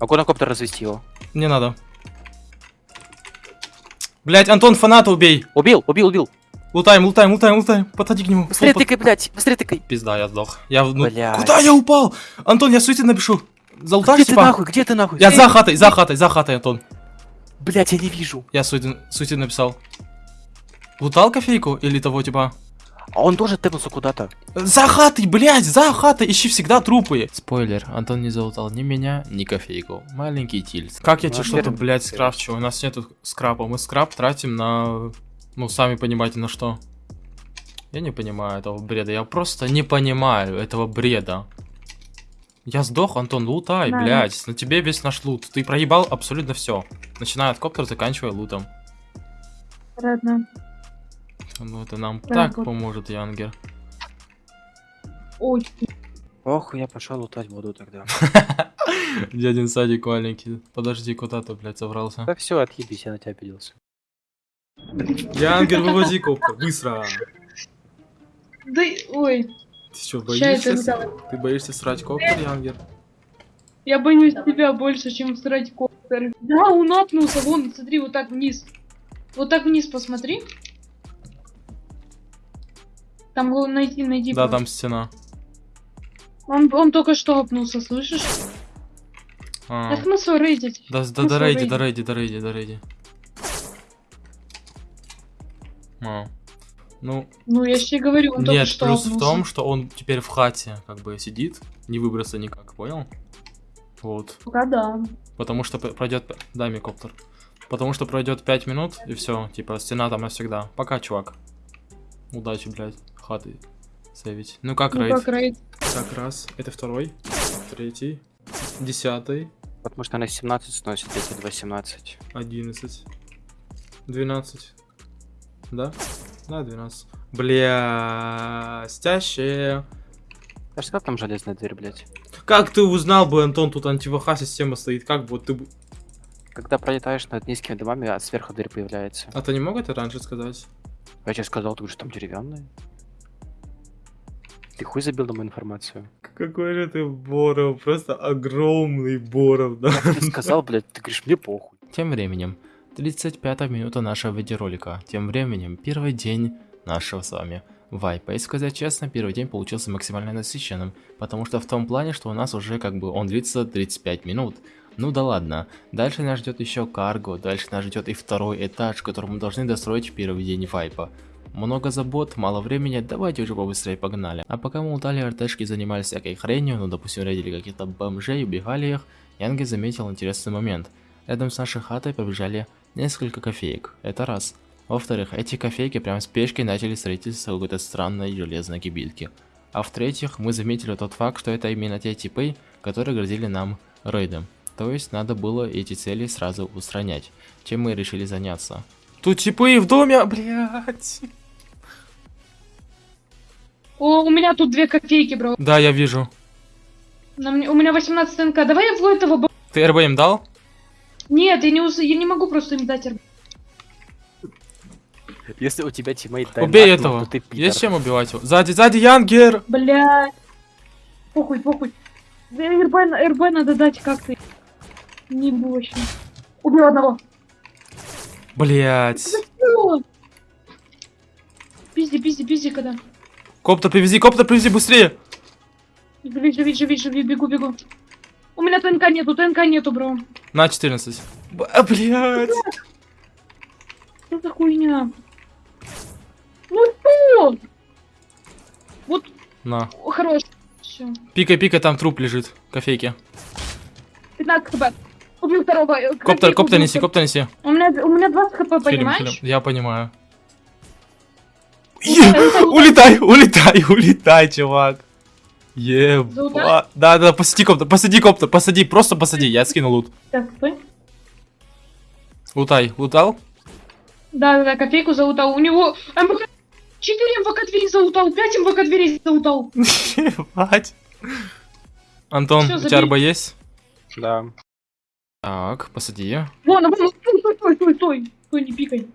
Могу на коптер развести его. Не надо. Блять, Антон, фаната убей. Убил, убил, убил. Лутаем, лутаем, лутаем, лутаем. Подходи к нему. Быстрее тыкай, блядь, быстрее тыкай. Пизда, я сдох. Я, ну, Блядь. куда я упал? Антон, я суицид напишу. Залутаешь, Где ты типа? нахуй, где ты нахуй? Я за хатой, за хатой, за хатой, Антон. Блядь, я не вижу. Я суицид, суицид написал. Лутал кофейку или того, типа? А он тоже тэпнулся куда-то. За хатой, блядь, за хатой, ищи всегда трупы. Спойлер, Антон не залутал ни меня, ни кофейку. Маленький тильц. Как я тебе что-то, блядь, скрафчу? У нас нету скрапа. Мы скрап тратим на... Ну, сами понимаете, на что. Я не понимаю этого бреда. Я просто не понимаю этого бреда. Я сдох, Антон, лутай, Да. блядь. На тебе весь наш лут. Ты проебал абсолютно все. Начиная от коптера, заканчивая лутом. Ладно. Ну, это нам Да, так вот. поможет, Янгер. Ой, Ох, я пошел лутать буду тогда. Дядин садик маленький. Подожди, куда ты, блядь, собрался? Да все, отъебись, я на тебя обиделся. Янгер, вывози коптер, быстро. да, ой. Ты что, боишься? Ты боишься срать коптер, Янгер? Я боюсь тебя больше, чем срать коптер. Да, он апнулся, вон, смотри, вот так вниз. Вот так вниз посмотри. Там его найти, найди. Да, просто. там стена. Он, он только что апнулся, слышишь? А, Так смысл рейдить? Да, да, да, рейди, да, рейди, да, рейди, да, рейди. А. Ну, Ну, я тебе говорю, он нет, что плюс в том, что он теперь в хате, как бы, сидит, не выбраться никак, понял? Вот. Пока да. Потому что пройдет... Дай мне коптер. Потому что пройдет 5 минут, и все, типа, стена там навсегда. Пока, чувак. Удачи, блядь, хаты сейвить. Ну как, Ну рейд? как рейд? Так, раз. Это второй. Третий. Десятый. Потому что она 17 сносит, эти 217. 11. 12. Да? Да, 12. Бля, стящие. А что там железная дверь, блядь? Как ты узнал бы, Антон, тут антиваха система стоит? Как бы вот ты... бы- Когда пролетаешь над низкими домами, а сверху дверь появляется. А ты не мог это раньше сказать? Я тебе сказал, ты говоришь, там деревянная. Ты хуй забил на мою информацию. Какой же ты Боров, просто огромный Боров, да? Я сказал, блядь, ты говоришь, мне похуй. Тем временем, 35 минута нашего видеоролика. Тем временем, первый день нашего с вами вайпа. И сказать честно, первый день получился максимально насыщенным, потому что в том плане, что у нас уже как бы он длится 35 минут. Ну да ладно, дальше нас ждет еще карго, дальше нас ждет и второй этаж, который мы должны достроить в первый день вайпа. Много забот, мало времени, давайте уже побыстрее погнали. А пока мы лутали РТшки и занимались всякой хренью, ну допустим рейдили каких-то бомжей, убегали их, Янги заметил интересный момент. Рядом с нашей хатой побежали несколько кофеек, это раз. Во-вторых, эти кофейки прям с пешкой начали строительство какой-то странной железной кибитки. А в-третьих, мы заметили тот факт, что это именно те типы, которые грозили нам рейдом. То есть надо было эти цели сразу устранять, чем мы решили заняться. Тут типы в доме, блядь. О, у меня тут две копейки, бро. Да, я вижу. На мне- у меня 18 ТНК. Давай я в этого... Ты РБ им дал? Нет, я не, ус- я не могу просто им дать. РБ. Если у тебя тиммейт дай Убей нахуй, этого. то ты пидор. Есть чем убивать его? Сзади, сзади, Янгер! Блядь. Похуй, похуй. Да РБ, РБ надо дать как-то. Не вообще. Убил одного. Блять. Пизди, пизди, пизди, когда. Коптер привези, коптер привези быстрее! Живи, живи, живи, живи, бегу, бегу. У меня ТНК нету, ТНК нету, бро. На 14. Б- а, Блять. Что за хуйня? Ну что? Вот, На. о, хорош. Все. Пикай, пикай, там труп лежит. Кофейки. 15 хп. Убил второго. э, Коптер, коптер неси, коптер неси. У меня, у меня 20 хп, Хилим, понимаешь? хилим. Я понимаю. Улетай, улетай, улетай, чувак. Еба. Да, да, посади коптер, посади коптер, посади, просто посади, я скину лут. Так, стой. Лутай, лутал? Да, да, да, кофейку залутал. У него МВК... 4 МВК двери залутал, 5 МВК дверей залутал. Ебать. Антон, Всё, у тебя. РБ есть? Да. Так, посади. Вон, вон, стой, стой, стой, стой, стой. Стой, не пикай.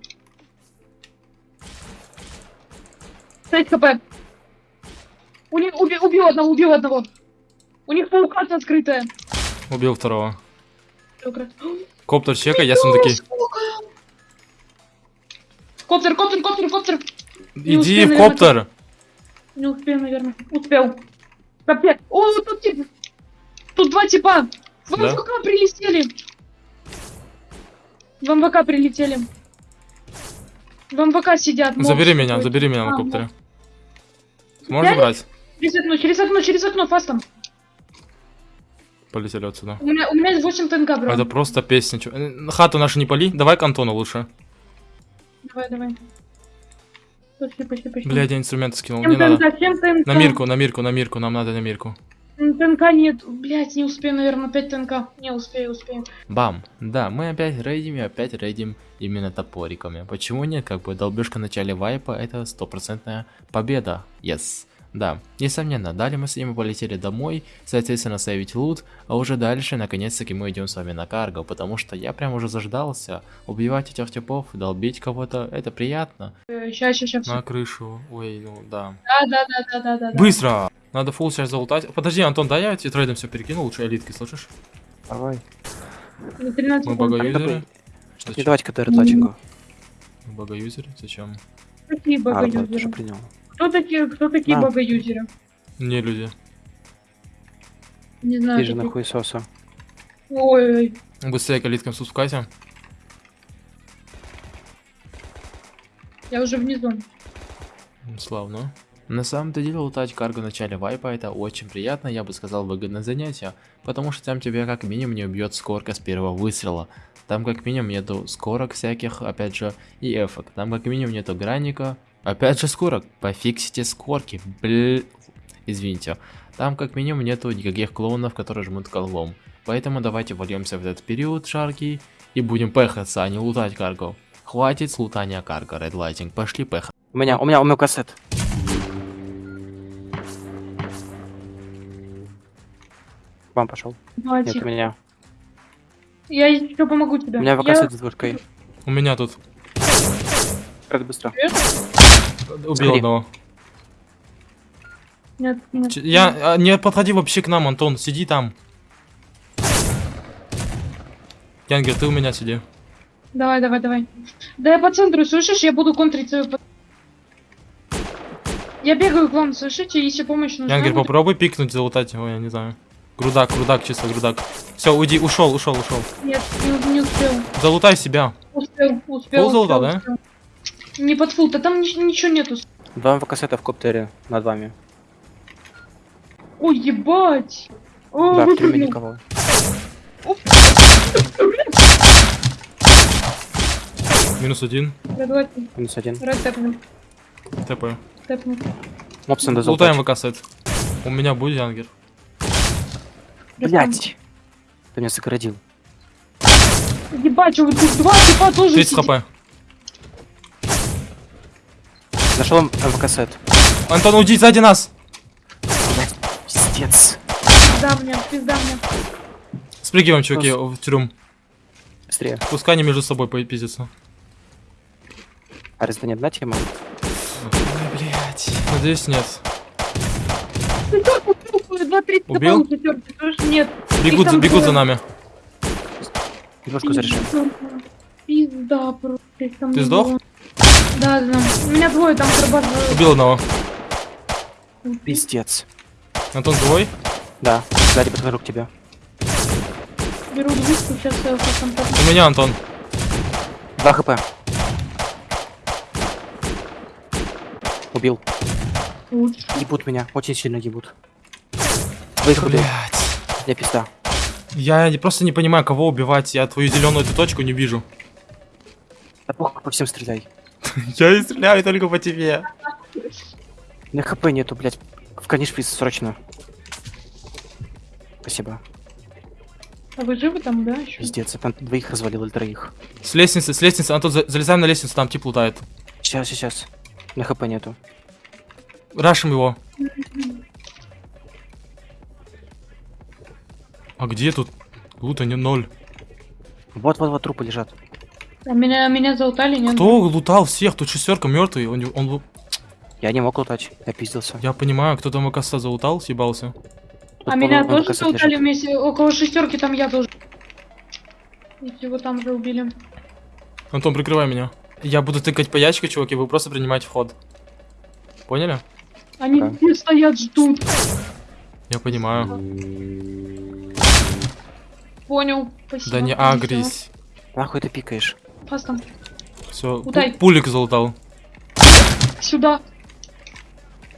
6 хп. У них уби- убил одного, убил одного. У них паукация скрытая. Убил второго. Коптер чекай, я сундуки. Коптер, коптер, коптер, коптер. Иди успею, в наверное, коптер. Не успею, наверное. Успел. Капец. О, тут тип. Тут два типа. В Да? МВК прилетели. В МВК прилетели. В МВК сидят. Забери меня, забери меня А, на коптере. моб. Сможешь забрать? Через окно, через окно, через окно, фастом. Полетели отсюда. У меня, у меня есть 8 ТНК, бро. Это просто песня. э, Хату нашу не пали. Давай к Антону лучше. Давай, давай. Пошли, пошли, пошли. Блядь, я инструменты скинул. Всем Не надо. ТНК, всем ТНК. На мирку, на мирку, на мирку. Нам надо на мирку. ТНК нет. Блять, не успею, наверное, 5 ТНК. Не успею, успею. Бам. Да, мы опять рейдим и опять рейдим именно топориками. Почему нет? Как бы долбежка в начале вайпа это стопроцентная победа. Yes. Да, несомненно, далее мы с ними полетели домой, соответственно, сейвить лут, а уже дальше, наконец-таки, мы идем с вами на карго, потому что я прям уже заждался. Убивать этих типов, долбить кого-то, это приятно. Сейчас, сейчас, сейчас. На крышу, ой, ну да. Да, да, да, да, да, да. да. Быстро! Надо фулл сейчас залутать. Подожди, Антон, дай я тебе трейдом все перекину, лучше элитки, слышишь? Давай. На 13 Мы багаюзеры. Не Зачем? давайте КТР. Мы багаюзеры? Зачем? Какие А, багаюзеры? принял. Кто такие, кто такие А. багаюзеры? Не люди. Не знаю. Ты же нахуй соса. Ой, Быстрее к элиткам спускайся. я уже внизу. Славно. На самом-то деле лутать карго в начале вайпа это очень приятно, я бы сказал выгодное занятие, потому что там тебя как минимум не убьет скорка с первого выстрела. Там как минимум нету скорок всяких, опять же, и эфок. Там как минимум нету гранника. Опять же скорок, пофиксите скорки, бл... Извините. Там как минимум нету никаких клоунов, которые жмут колвом. Поэтому давайте вольемся в этот период жаркий и будем пехаться, а не лутать карго. Хватит с лутания карго, Red Lighting, пошли пехаться. У меня, у меня, у меня кассет. Вам пошел. Нет, у меня. Я еще помогу тебе. У меня Я- кассет с двушкой. У меня тут Это быстро. Убил Сходи. одного. Нет, нет. Ч- Я а, не подходи вообще к нам, Антон, сиди там. Янгер, ты у меня сиди. Давай, давай, давай. Да я по центру, слышишь? Я буду контрить свою... Я бегаю к вам, слышите? Если помощь нужна... Янгер, будет- попробуй пикнуть, залутать его, я не знаю. Грудак, грудак, чисто грудак. Все, уйди, ушел, ушел, ушел. Нет, не, не успел. Залутай себя. Успел, успел. Фул залутал, успел, да? успел. Не под фул, да там ни- ничего нету. Два кассета в коптере над вами. Ой, ебать! О, Да, в трюме никого. Минус один. Минус один. раз тэпнем, ТП. тэпнем. Мопсон до Залутаем ВК сет. У меня будет Янгер. Блять. Ты меня сократил. Ебать, вы тут два типа тоже 30 сидит. хп. Нашел МВК сет. Антон, уйди сзади нас. Пиздец. Пизда мне, пизда мне. Спрыгиваем, чуваки, в тюрьму. Быстрее. Пускай они между собой пиздятся. А разве не одна тема? Ой, блядь. Надеюсь, нет. Убил? нет. Бегут, за- бегут за нами. Немножко заряжаем. Пизда просто. Ты сдох? Да, да. У меня двое там карбат. Убил одного. Пиздец. Антон живой? Да, сзади подхожу к тебе. Беру двушку, сейчас я там У меня Антон. 2 хп. Убил. лучше. Ебут меня, очень сильно ебут. Двоих убил. Я пизда. Я просто не понимаю, кого убивать. Я твою зеленую эту точку не вижу. Да похуй, по всем стреляй. Я и стреляю только по тебе. На хп нету, блядь. В конечприз срочно. Спасибо. А вы живы там, да, еще? Пиздец, я там двоих развалил или троих. С лестницы, с лестницы. Антон, за- залезаем на лестницу, там тип лутает. Сейчас, сейчас. На хп нету. Рашим его. А где тут? Лута не ноль. Вот, вот, вот трупы лежат. А меня, меня заутали, нет? Кто лутал всех? Тут шестерка мертвый. Он, он Я не мог лутать, я пиздился. Я понимаю, кто там оказывается залутал, съебался. Тут А меня тоже заутали лежит. вместе, около шестерки там я тоже. Его там же убили. Антон, прикрывай меня. Я буду тыкать по ящику, чуваки, вы просто принимаете вход. Поняли? Они Да. все стоят, ждут. Я понимаю. Понял. Спасибо. Да не агрись. Нахуй ты пикаешь? Пас там. Все, Удай. пулик залутал. Сюда.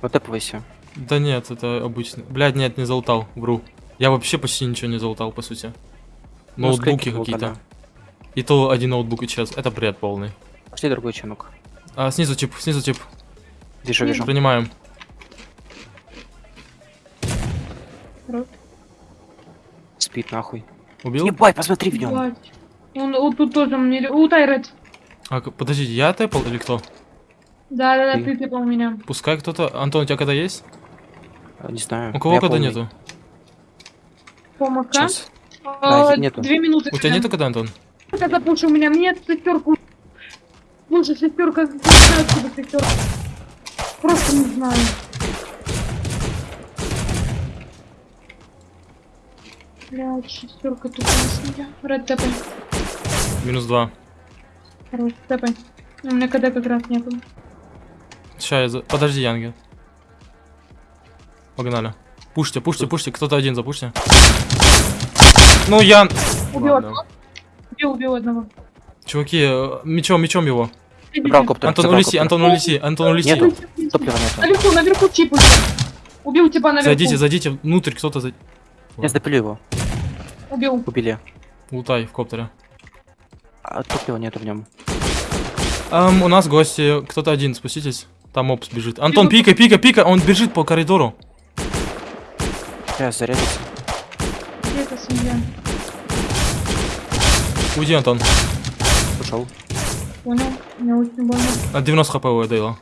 Вот тэпывайся. Да нет, это обычно. Блядь, нет, не залутал, вру. Я вообще почти ничего не залутал, по сути. Ну, Ноутбуки скрипки какие-то. И то один ноутбук исчез. Это бред полный. Пошли другой ченок. А, снизу тип, снизу тип. Вижу, вижу. Принимаем. Хорош. Спит нахуй. Убил? Ебать, посмотри в нем. Ебать. Он вот тут тоже мне... Утай, Ред. А, подождите, я тэпал или кто? Да, да, да, Ты. ты у меня. Пускай кто-то... Антон, у тебя когда есть? Не знаю. У кого Я когда полный. нету? Помока. Сейчас. А, Да, нету. Две минуты. У тебя нету когда, Антон? Я запушу у меня. Мне шестерку. Слушай, шестерка. Не знаю, откуда шестерка. Просто не знаю. Блядь, шестерка тупо на меня. Ред тэпай. Минус два. Хорош, тэпай. У меня КД как раз нету. Сейчас я за... Подожди, Янги. Погнали. Пушьте, пушьте, пушьте. Кто-то один запушьте. Ну, Ян... Убил Ладно. одного. Убил, убил одного. Чуваки, э, мечом, мечом его. Забрал коптер. Антон, улети. Антон, улети, Антон, улети. Нету. Топлива нету. Наверху, наверху тип уже. Убил типа наверху. Зайдите, зайдите внутрь, кто-то за... Я запилю его. Убил. Убили. Лутай в коптере. А топлива нету в нем. Ам, у нас гости, кто-то один, спуститесь. Там опс бежит. Антон, пика, пика, пика, он бежит по коридору. Сейчас зарядится. Где эта семья? Уйди, Антон. Ушел. Понял. Мне очень больно. От 90 хп у Эдейла.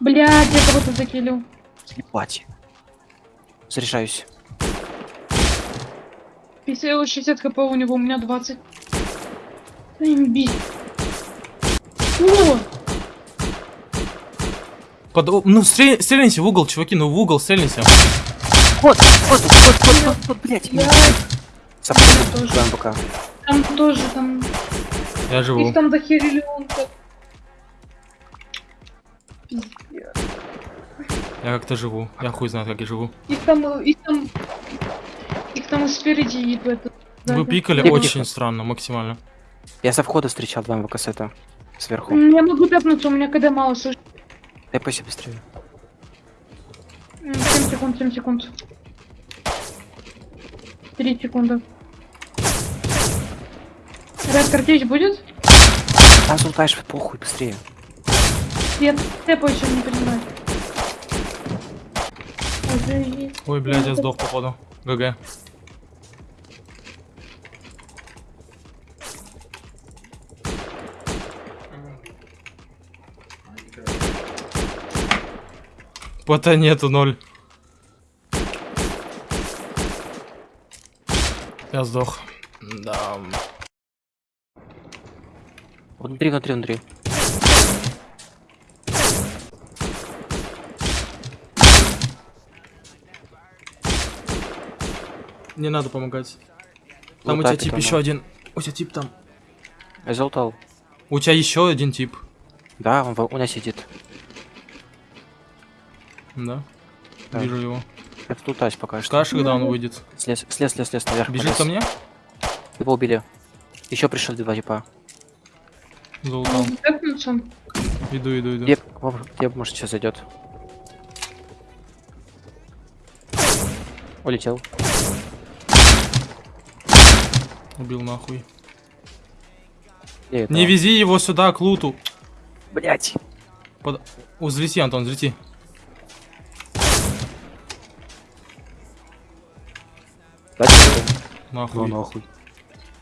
Блядь, я кого-то закилил. Ебать. Заряжаюсь. 50, 60 хп у него, у меня 20. Имби. О! Под... Ну, стрель- стрельните в угол, чуваки, ну в угол стрельните. Вот, вот, вот, вот, вот, вот, блядь. Саппорт, тоже. даем пока. там тоже, там... Я живу. Их там дохерили он как... Пиздец. Я как-то живу. Я хуй знает, как я живу. Их там, их там... Их там спереди и в. Вы пикали очень странно, максимально. Я со входа встречал два МВК-сета. Сверху. М, Я могу тэпнуться, у меня КД мало, слышь. Тэпайся быстрее. М, 7 секунд, 7 секунд. 3 секунды. Ред картечь будет? Там зултаешь, похуй, быстрее. Я тэпаю, чем не понимаю. Ой, блядь, я сдох, походу. ГГ. Пота нету ноль. Я сдох. Да. Внутри, внутри, внутри. Не надо помогать. Там у тебя тип еще надо. один. У тебя тип там. Я залутал. У тебя еще один тип. Да, он у меня сидит. Да. Да. Вижу его. Я тут лутаюсь пока что. Скажешь, когда он выйдет. Слез, слез, слез, слез наверх. Бежит ко мне? Его убили. Еще пришли два типа. Залутал. Тэпнуться. Иду, иду, иду. Где, где может сейчас зайдет? Улетел. Убил нахуй. Не вези его сюда, к луту. Блять. Под... Взлети, Антон, взлети. Дайте. Нахуй. Ну нахуй.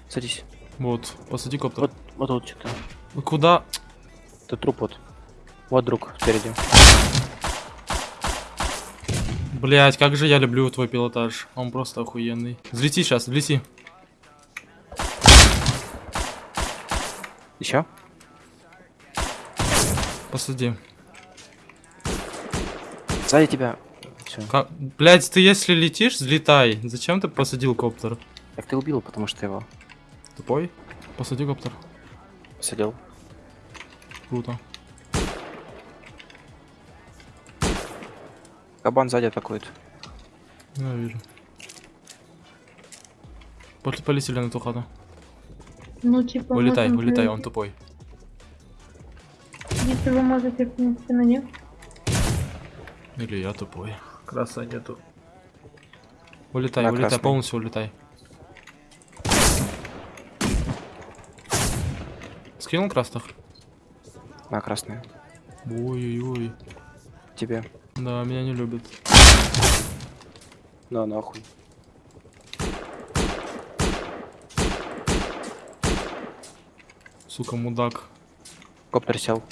Садись. Вот, посади коптер. Вот, вот тут что-то. Куда? Тут труп вот. Вот друг спереди. Блять, как же я люблю твой пилотаж. Он просто охуенный. Взлети сейчас, взлети. Еще? Посади. Сзади тебя. Все. Как... Блять, ты если летишь, взлетай. Зачем ты посадил коптер? Так ты убил, потому что его Тупой? Посади коптер. посадил. Круто. Кабан сзади атакует. Я вижу. Пол- Полетели на ту хату. Ну, типа... Улетай, улетай, он тупой. Если вы можете, в принципе, на них. Или я тупой. Краса нету. Улетай, На улетай, красный. полностью улетай. Скинул красных? На красную. Ой-ой-ой. Тебе. Да, меня не любят. На нахуй. Сука, мудак. Коптер сел.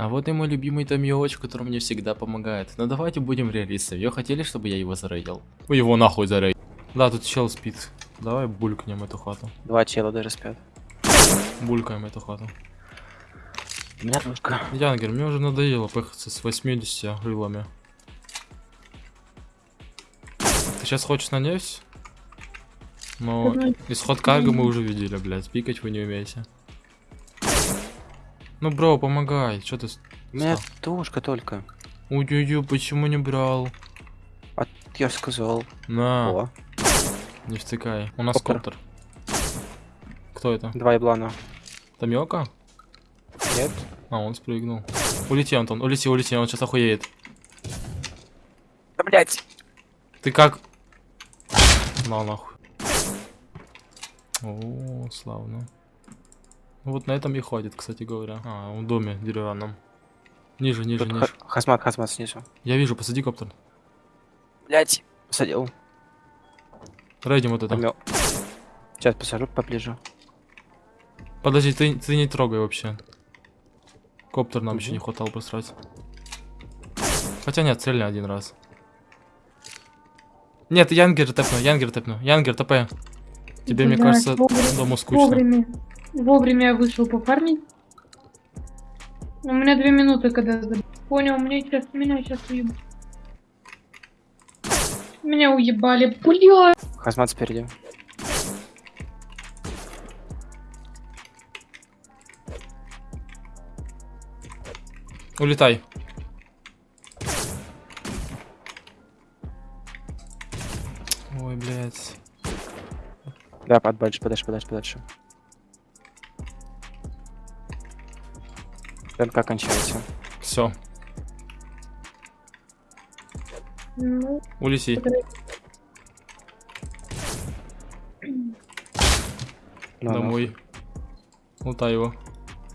А вот и мой любимый Томиоч, который мне всегда помогает. Но давайте будем реалистами. Вы хотели, чтобы я его зарейдил? Вы его нахуй зарейдил. Да, тут чел спит. Давай булькнем эту хату. Два тела даже спят. Булькаем эту хату. Ручка. Янгер, мне уже надоело пыхаться с 80 рылами. Ты сейчас хочешь на нефть? Но Ну, исход карго мы уже видели, блядь. Пикать вы не умеете. Ну, бро, помогай. Что ты... У меня тушка только. Ой-ой-ой, почему не брал? А я сказал. На, О, не втыкай. У нас Коптер. коптер. Кто это? два еблана. Тамиока? Нет? А, он спрыгнул. Улети, Антон, улети, улети, он сейчас охуеет. Да блять! Ты как? На нахуй. О, славно. Ну Вот на этом и ходит, кстати говоря. А, в доме деревянном. Ниже, ниже, Тут ниже. ха- хазмат, хазмат снизу. Я вижу, посади коптер. Блять! Посадил. Рейдим вот это. Помё- Сейчас посажу поближе. Подожди, ты, ты не трогай вообще. Коптер нам еще Мгм. не хватало просрать. Хотя нет, цельно один раз. Нет, Янгер тэпну, Янгер тэпну. Янгер ТП. Тебе, мне Блядь, кажется, вовремя- дома скучно. Вовремя. Вовремя я вышел пофармить. У меня две минуты, когда Понял, меня сейчас, меня сейчас уебали. Меня уебали. Бля. Хазмат спереди. Улетай. Ой, блядь. Да, подальше, подальше, подальше, подальше. МК кончается. Все, Ну, улети. Ну, Домой. Лутай его. ну.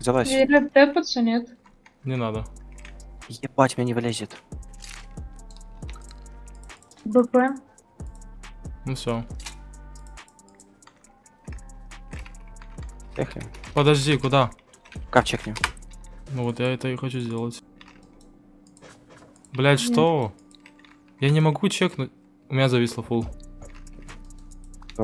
Залазь. или тэпаться нет. Не надо. Ебать, меня не вылезет. БП. Ну все. Поехали. Подожди, куда? Кап чекни. Ну вот я это и хочу сделать. Блять, что? Я не могу чекнуть. У меня зависло фул.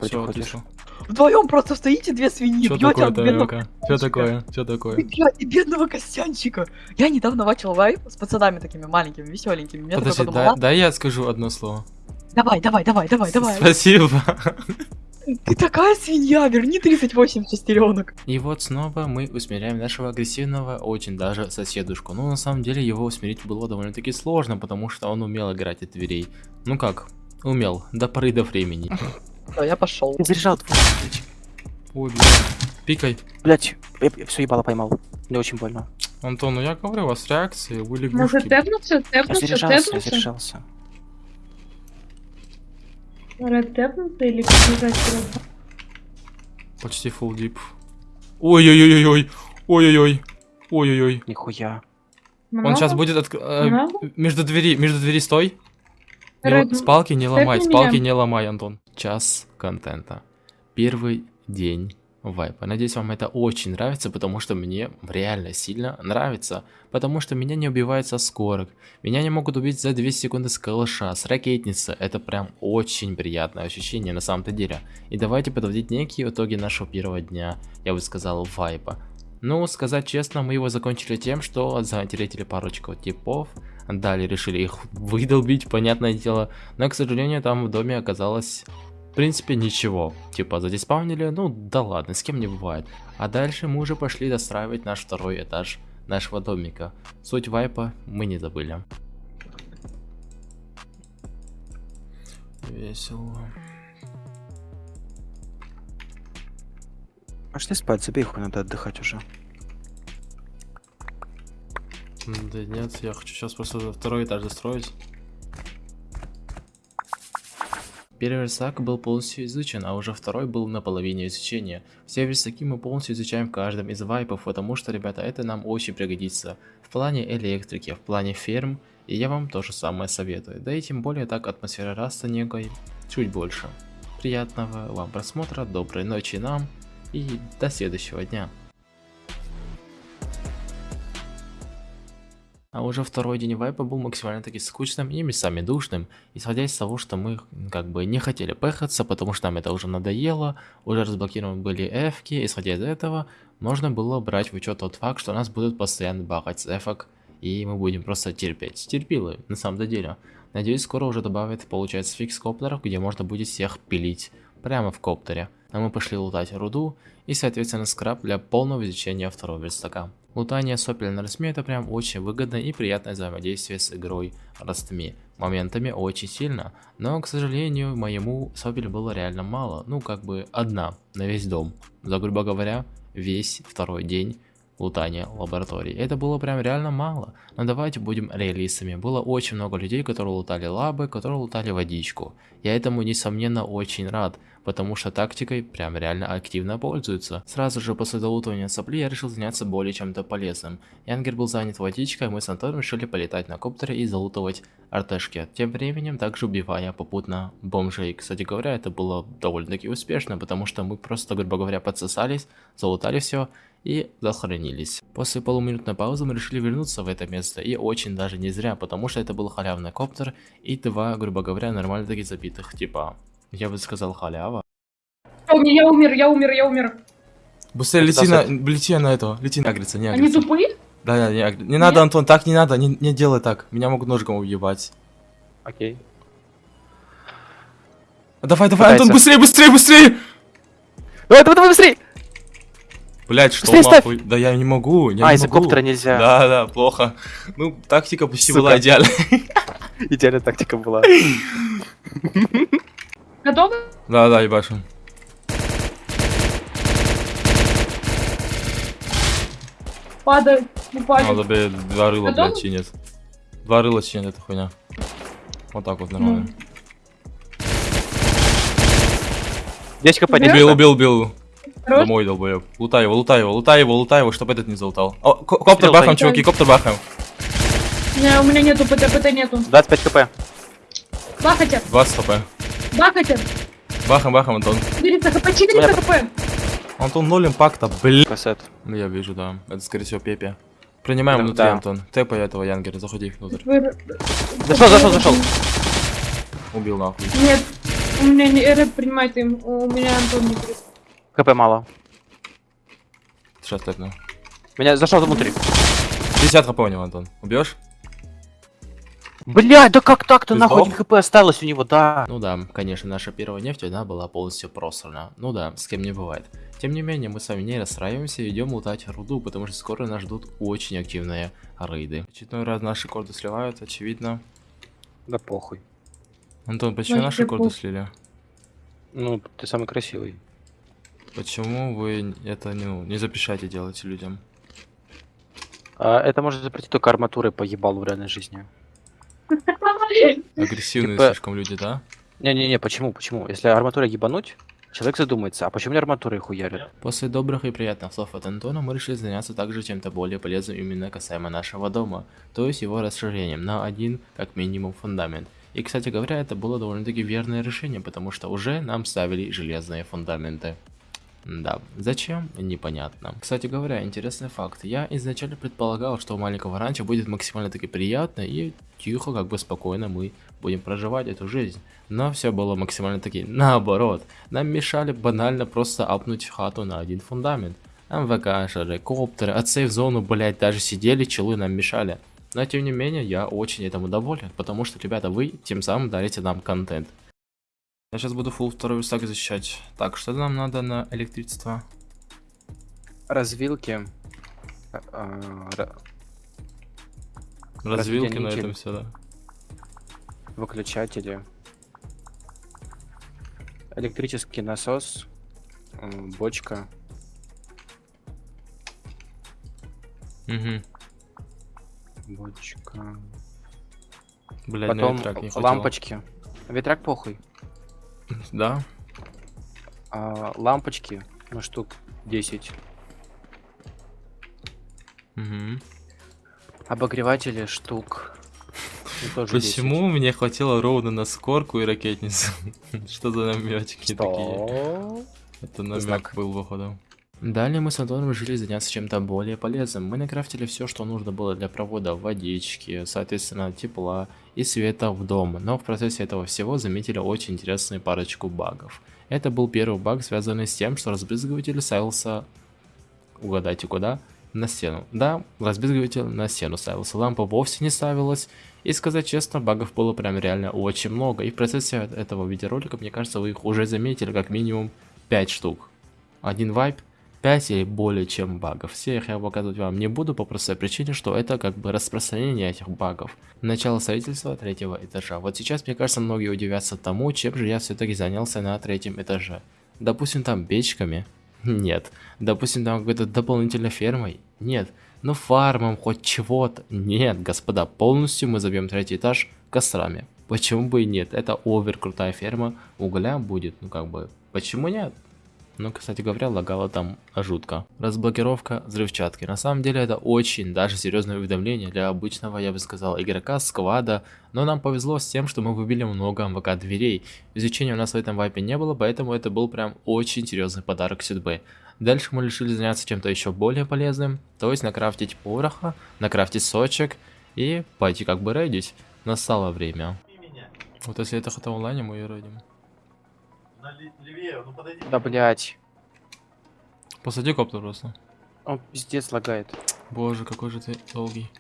Все, отлично. Вдвоем просто стоите две свиньи, Что бьете такое, от бедного? Что такое? Что такое? бьете бедного Костянчика. Я недавно начал вайп с пацанами такими маленькими, веселенькими. Я такой Подожди, подумал, дай, дай я скажу одно слово. «А, давай, давай, давай, давай, давай. Спасибо. Ты такая свинья, верни 38 шестеренок. И вот снова мы усмиряем нашего агрессивного, очень даже соседушку. Ну, на самом деле, его усмирить было довольно-таки сложно, потому что он умел играть от дверей. Ну как, умел, до поры до времени. Да, я пошел. Заряжал твой. Ой, блядь. Пикай. Блять, я, все ебало поймал. Мне очень больно. Антон, ну я говорю, у вас реакции, вы Может лягушки. тэпнуться, Я тэпнуться, заряжался, я тэпнуться? заряжался. Ред тэпнуться или побежать сразу? Почти full дип. Ой-ой-ой-ой. Ой-ой-ой. Ой-ой-ой. Нихуя. Он сейчас Много? будет отк- э, Много? между двери, между двери стой. Не л- Ред, С палки не ломай, с меня. не ломай, Антон. Час контента. Первый день вайпа. Надеюсь, вам это очень нравится, потому что мне реально сильно нравится. Потому что меня не убивают со скорок. Меня не могут убить за 2 секунды с калаша, с ракетницы. Это прям очень приятное ощущение на самом-то деле. И давайте подводить некие итоги нашего первого дня, я бы сказал, вайпа. Ну, сказать честно, мы его закончили тем, что затеретили парочку типов, далее решили их выдолбить, понятное дело, но, к сожалению, там в доме оказалось, в принципе, ничего. Типа, задиспавнили, ну да ладно, с кем не бывает. А дальше мы уже пошли достраивать наш второй этаж нашего домика. Суть вайпа мы не забыли. Весело. Пошли спать, забей хуй, надо отдыхать уже. Да нет, я хочу сейчас просто второй этаж достроить. Первый верстак был полностью изучен, а уже второй был на половине изучения. Все верстаки мы полностью изучаем в каждом из вайпов, потому что, ребята, это нам очень пригодится. В плане электрики, в плане ферм, и я вам то же самое советую. Да и тем более так атмосфера раста некой чуть больше. Приятного вам просмотра, доброй ночи нам и до следующего дня. А уже второй день вайпа был максимально таки скучным и местами душным, исходя из того, что мы как бы не хотели пехаться, потому что нам это уже надоело, уже разблокированы были эфки, исходя из этого, можно было брать в учет тот факт, что нас будут постоянно багать с эфок, и мы будем просто терпеть. Терпилы, на самом деле. Надеюсь, скоро уже добавят, получается, фикс коптеров, где можно будет всех пилить прямо в коптере. А мы пошли лутать руду и, соответственно, скраб для полного изучения второго верстака. Лутание сопель на растме это прям очень выгодно и приятное взаимодействие с игрой растми. Моментами очень сильно, но, к сожалению, моему сопель было реально мало, ну как бы одна на весь дом. За, грубо говоря, весь второй день лутания лаборатории. Это было прям реально мало. Но давайте будем реалистами. Было очень много людей, которые лутали лабы, которые лутали водичку. Я этому, несомненно, очень рад, потому что тактикой прям реально активно пользуются. Сразу же после долутывания сопли я решил заняться более чем-то полезным. Янгер был занят водичкой, мы с Антоном решили полетать на коптере и залутывать артешки. Тем временем также убивая попутно бомжей. Кстати говоря, это было довольно-таки успешно, потому что мы просто, грубо говоря, подсосались, залутали все и захоронились. После полуминутной паузы мы решили вернуться в это место, и очень даже не зря, потому что это был халявный коптер и два, грубо говоря, нормально таки забитых типа. Я бы сказал халява. Я умер, я умер, я умер. Быстрее лети на- лети на этого, лети на агриться, не Они тупые? Да, да, не, агри- не надо, Антон, так не надо, не, не делай так, меня могут ножиком уебать. Окей. Давай, давай, Пытается. Антон, быстрее, быстрее, быстрее! Давай, давай, давай, быстрей! Блять, что Быстрее ставь! нахуй? Да я не могу, я а, не из-за могу. коптера нельзя. Да, да, плохо. Ну, тактика почти Сука. была идеальной. Идеальная тактика была. Готовы? Да, да, ебашу. Падают, упали. Надо бы два рыла, Готовы? блядь, чинит. Два рыла чинит эта хуйня. Вот так вот нормально. Дечка Убил? Убил, убил, убил. Хорош. Домой, долбоеб. Лутай его, лутай его, лутай его, лутай его, чтобы этот не залутал. О, ко- коптер бахаем, чуваки, коптер бахаем. Не, у меня нету ПТ, ПТ нету. 25 кп. Бахайте, 20 хп. Бахайте. Бахаем, бахаем, Антон. 400 хп, 400 хп. Антон, ноль импакта, блин. Кассет. Ну, я вижу, да. Это, скорее всего, Пепе. Принимаем Да, внутри, да. Антон. Тэпай этого Янгера, заходи внутрь. Вы- Зашел, зашел, зашел. Убил нахуй. Нет, у меня не рэп принимает им, у меня Антон не при- КП мало. Сейчас тэпну. Меня зашел внутрь. 50 хп у него, Антон. Убьешь? Блядь, да как так-то нахуй хп осталось у него, да. Ну да, конечно, наша первая нефть, она была полностью просрана. Ну да, с кем не бывает. Тем не менее, мы с вами не расстраиваемся и идем лутать руду, потому что скоро нас ждут очень активные рейды. Очередной раз наши корды сливают, очевидно. Да похуй. Антон, почему Вообще наши корды слили? Ну, ты самый красивый. Почему вы это ну, не запрещаете делать людям? А, это может запретить только арматурой по ебалу в реальной жизни. Агрессивные Типа- слишком люди, да? Не-не-не, почему, почему? Если арматурой ебануть, человек задумается, а почему не арматурой хуярят? После добрых и приятных слов от Антона мы решили заняться также чем-то более полезным именно касаемо нашего дома, то есть его расширением на один, как минимум, фундамент. И, кстати говоря, это было довольно-таки верное решение, потому что уже нам ставили железные фундаменты. Да, зачем? Непонятно. Кстати говоря, интересный факт. Я изначально предполагал, что у маленького ранчо будет максимально таки приятно и тихо, как бы спокойно мы будем проживать эту жизнь. Но все было максимально таки наоборот. Нам мешали банально просто апнуть хату на один фундамент. МВК, коптеры, от сейф-зону, блять, даже сидели, челы нам мешали. Но тем не менее, я очень этому доволен, потому что, ребята, вы тем самым дарите нам контент. Я сейчас буду full второй стак защищать. Так, что нам надо на электричество? Развилки. а, ра- Развилки на этом все, да. выключатели. Электрический насос. м, Бочка. Угу. Бочка. Блядь, Потом ветрак не лампочки. Ветряк похуй. Да? А, лампочки. Ну, штук 10. Угу. Обогреватели штук. тоже 10. Почему мне хватило ровно на скорку и ракетницу? Что за наметики такие? Это намек был, походу. Далее мы с Антоном решили заняться чем-то более полезным. Мы накрафтили все, что нужно было для провода водички, соответственно, тепла и света в дом. Но в процессе этого всего заметили очень интересную парочку багов. Это был первый баг, связанный с тем, что разбрызгиватель ставился... Угадайте куда? На стену. Да, разбрызгиватель на стену ставился. Лампа вовсе не ставилась. И сказать честно, багов было прям реально очень много. И в процессе этого видеоролика, мне кажется, вы их уже заметили как минимум 5 штук. Один вайп, 5 или более чем багов. Все их я показывать вам не буду по простой причине, что это как бы распространение этих багов. Начало строительства третьего этажа. Вот сейчас, мне кажется, многие удивятся тому, чем же я все-таки занялся на третьем этаже. Допустим, там печками? Нет. Допустим, там какой-то дополнительной фермой? Нет. Ну фармом хоть чего-то? Нет, господа, полностью мы забьем третий этаж кострами. Почему бы и нет? Это овер крутая ферма, угля будет, ну как бы, почему нет? Ну, кстати говоря, лагало там жутко. Разблокировка взрывчатки. На самом деле это очень даже серьезное уведомление для обычного, я бы сказал, игрока сквада. Но нам повезло с тем, что мы выбили много МВК дверей. Изучения у нас в этом вайпе не было, поэтому это был прям очень серьезный подарок судьбы. Дальше мы решили заняться чем-то еще более полезным, то есть накрафтить пороха, накрафтить сочек и пойти как бы рейдить. Настало время. Вот если это хата онлайне, мы ее рейдим. На ле- левее, ну подойди. Да, блять. Посади коптер просто. Он пиздец лагает. Боже, какой же ты долгий.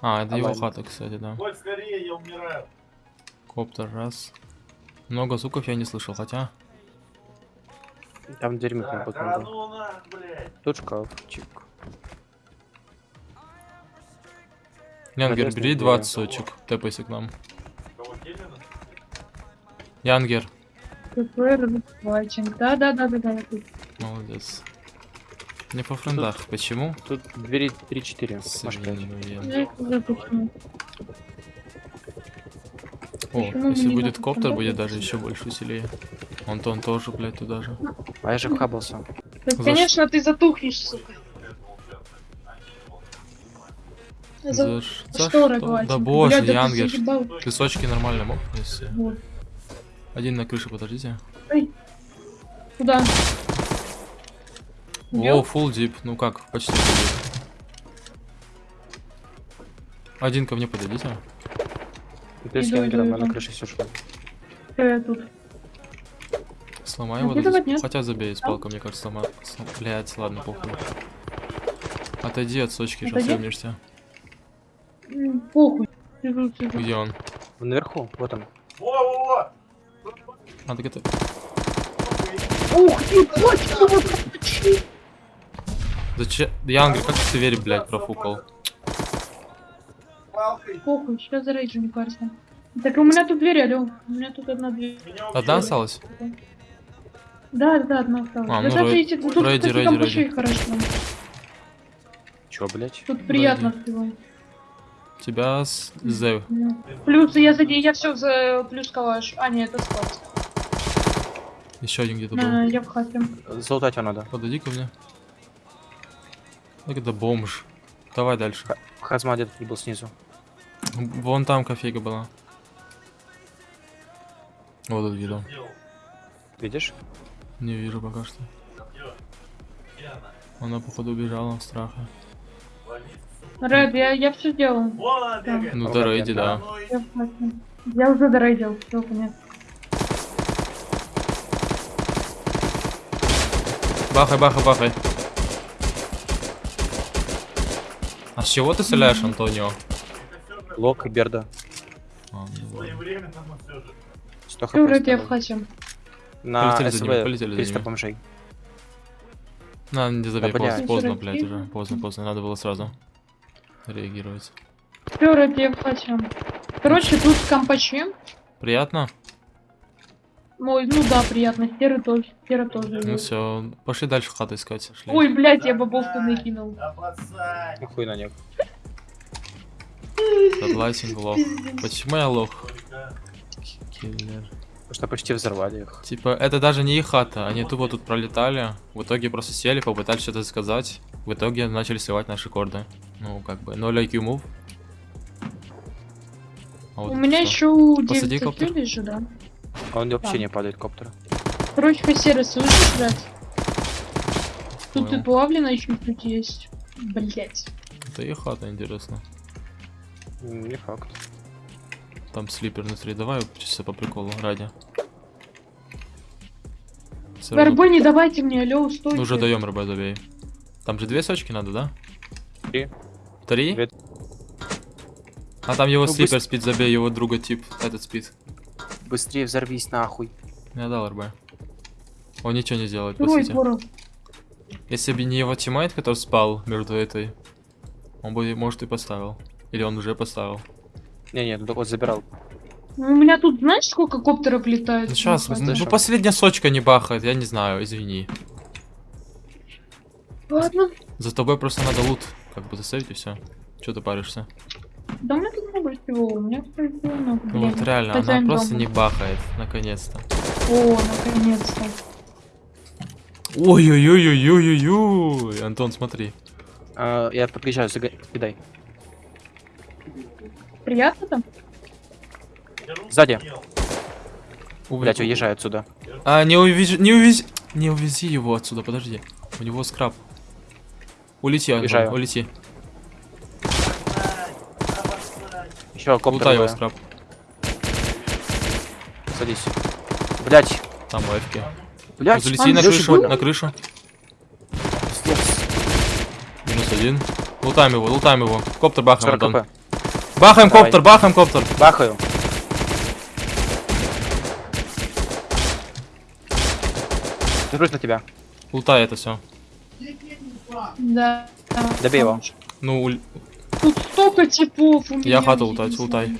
А, это его Онлайн. хата, кстати, да. Коль, скорее, я умираю. Коптер, раз. Много звуков я не слышал, хотя... Там дверь Да, микрофон. корану на, блядь. Тут шкафчик. Янгер, бери двери. 20 сочек, тэпайся к нам. Янгер, Плачем. Да, да, да, да, да. тут. молодец. Не по френдах, почему? Тут двери 3-4. Может, пять. Свинуя. Я их уже почему. О, Почему если будет коптер, будет даже еще больше веселее. Антон тоже, блядь, туда же. А я же вхабался. Да, За конечно, ты затухнешь, сука. За, За, за что? Да боже, Янгер. заебал. Ты сочки нормально мог принести? Вот. Один на крыше, подождите. Куда? О, full дип, ну как, почти full Один ко мне подойдите. Ты с Иду, Янгером, иду, я на крыше сижу. Всё, я тут. Сломай его. Хотя забей с палкой, мне кажется, сломай. Блять, ладно, похуй. Отойди от сочки, сейчас. М, Похуй. Где он? Наверху, вот он. Так это... Ух ты, точно, вот. Зачем? Янгри, как ты дверь, блядь, профукал? Похуй, сейчас зарейджу, не парься. Так у меня тут дверь, алё. У меня тут одна дверь. Одна осталась? Да, да, одна осталась. А, да ну, сейчас рей- тут, рейди, кстати, рейди, рейди. хорошо. Чё, блядь? Тут приятно всего. Тебя с З. Да. Плюс я за я все за плюс калаш. А, нет, это склад. Еще один где-то был. я в хате. Залутать его надо. Подойди ко мне. Так это бомж. Давай дальше. Хазма где-то был снизу. Вон там кофейка была. Вот тут видел. Сделал. Видишь? Не вижу пока что. Она? Походу убежала в страхе. Валит. Ред, я, я все сделал. Ну Ну, да, как рейди, я, да. Ну Я. Я уже дорейдил, все, понятно. Бахай, бахай, бахай. А с чего ты стреляешь, Антонио? Лок и Берда. А, ну ладно. своевременно, но все же. 100 хп. Все, Ред, я в оставил. хате. На Полетели за ними, СВ полетели за 300 ними. бомжей. На, не забей, Да, поздно, блядь. поздно, блядь, уже. Поздно, поздно, надо было сразу реагировать. Все, Ред, я хате. Короче, тут компачи. Приятно? Ой, ну да, приятно. Серый тоже. Серый тоже. Ну все, пошли дальше хату искать. Шли. Ой, блядь, я бобовку накинул. Да пацан. Хуй на них. Заплатим лох. Почему я лох? Киллер. Потому что почти взорвали их. Типа, это даже не их хата, они тупо тут пролетали, в итоге просто сели, попытались что-то сказать, в итоге начали сливать наши корды. Ну, как бы, 0 IQ move. А вот У меня что? еще Посади 9 коптер. IQ же, да. А он вообще Да. не падает коптер. Короче, серый слышишь, блядь? Тут Понял. и плавлено чуть-чуть есть. Блять. Это их хата, интересно. Не факт. Там слипер внутри, давай чисто по приколу, ради. РБ не давайте мне, алло, стойте. Ну, уже даем РБ, забей. Там же две сочки надо, да? Три. Три? Две. А там его Ну, слипер спит, забей, его друга тип, этот спит. Быстрее взорвись нахуй. Я дал РБ. Он ничего не сделает, по сути. Если бы не его тиммейт, который спал между этой, он бы, может, и поставил. Или он уже поставил. Не-не, ну вот забирал. Ну, У меня тут, знаешь, сколько коптеров летает? Ну сейчас, Ну, ну последняя сочка не бахает, я не знаю, извини. Ладно. За тобой просто надо лут, как бы засейвить и все. Че ты паришься? Да у меня тут много всего, у меня тут всего много. Ну блин. вот реально, она просто дома. не бахает, наконец-то. О, наконец-то. Ой-ой-ой-ой-ой-ой-ой, Антон, смотри. А, я подъезжаю, зага... кидай. Приятно там? Сзади. Увы- Блять, уезжай отсюда. А, не увези, не увези, не увези его отсюда, подожди. У него скраб. Улети, Антон, улети. Еще коптер. Лутай его скраб. Садись. Блять. Там лайфки. Блять. Залети на крышу, был? на крышу. Минус один. Лутаем его, лутаем его. Коптер бахаем, 40 Антон. Бахаем Давай. коптер, бахаем коптер. Бахаю. Держусь на тебя. Лутай это все. Да. да. Добей его. Ну, уль- Тут столько типов у меня. я хату лутать, лутай.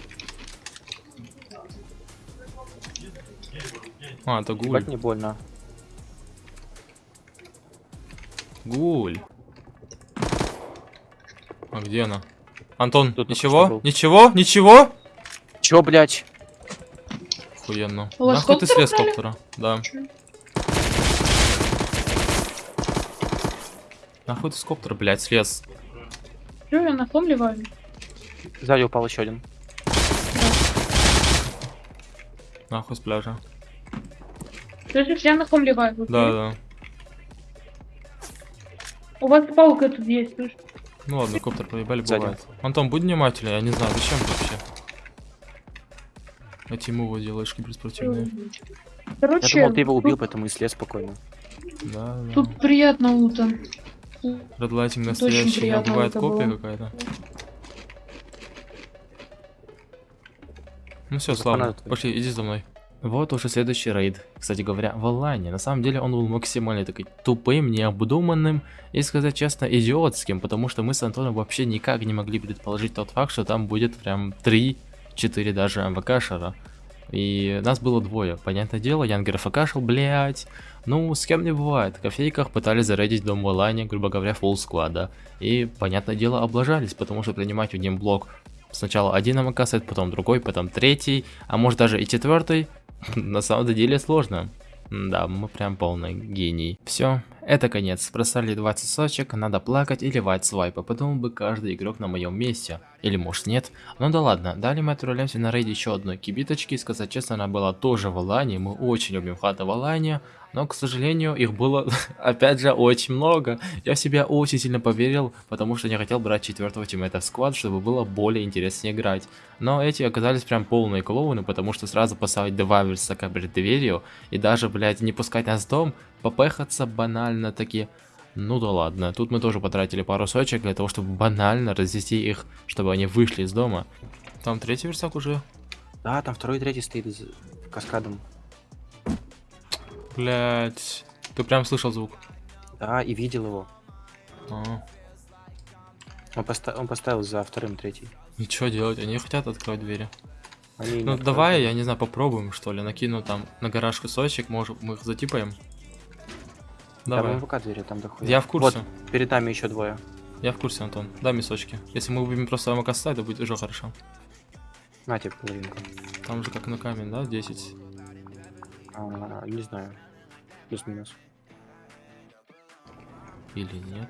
А, это гуль. Ебать не больно. Гуль. А где она? Антон, Тут ничего? Ничего? Ничего? Чё, блять? Охуенно. У Нахуй ты слез коптера? Да. Нахуй ты с коптера, блядь, слез? Я на ком ливаю? Сзади упал еще один. Нахуй с пляжа. Слышишь, я на ком ливаю. вот Да, да. У вас палка тут есть, слышь? Ну ладно, коптер проебали, Сзади. бывает. Антон, будь внимательнее, я не знаю, зачем вообще. Эти мувы делаешь киберспортивные. Я Короче, думал, ты его убил, поэтому и слез спокойно. Да, да. тут приятно лута. Очень настоящий, а бывает копия какая-то. Ну все, славно. Пошли, иди за мной. Вот уже следующий рейд. Кстати говоря, в онлайне. На самом деле он был максимально такой тупым, необдуманным и, сказать честно, идиотским, потому что мы с Антоном вообще никак не могли предположить тот факт, что там будет прям 3-4 даже МВКшера. И нас было двое. Понятное дело, Янгер ФКшил, блять. Ну, с кем не бывает. В кофейках пытались зарейдить дом в онлайне, грубо говоря, фулл сквада. И, понятное дело, облажались, потому что принимать в блок сначала один МК сет, потом другой, потом третий, а может даже и четвертый, на самом деле сложно. Да, мы прям полный гений. Все, это конец. Просрали 20 сочек, надо плакать и ливать свайпы. Подумал бы каждый игрок на моем месте. Или может нет. Ну да ладно, далее мы отправляемся на рейд еще одной кибиточки. Сказать честно, она была тоже в Алане. Мы очень любим хаты в Алане. Но, к сожалению, их было, опять же, очень много. Я в себя очень сильно поверил, потому что не хотел брать четвертого тиммейта в сквад, чтобы было более интереснее играть. Но эти оказались прям полные клоуны, потому что сразу поставить два версака перед дверью и даже, блядь, не пускать нас в дом, попехаться банально таки. Ну да ладно, тут мы тоже потратили пару сочек для того, чтобы банально развести их, чтобы они вышли из дома. Там третий версак уже. Да, там второй и третий стоит каскадом. Блять. Ты прям слышал звук. Да, и видел его. А. Он, поста- он поставил за вторым третий. И что делать? Они хотят открыть двери. Они Ну давай, я не знаю, попробуем что ли. Накину там на гараж кусочек, может мы их затипаем. Там Давай. МВК двери, там доходит. Я в курсе. Вот, перед нами еще двое. Я в курсе, Антон. Дай мисочки. Если мы убьем просто МК сайт, то будет уже хорошо. На тебе половинку. Там же как на камень, да? 10. А, не знаю. Плюс-минус. Или нет?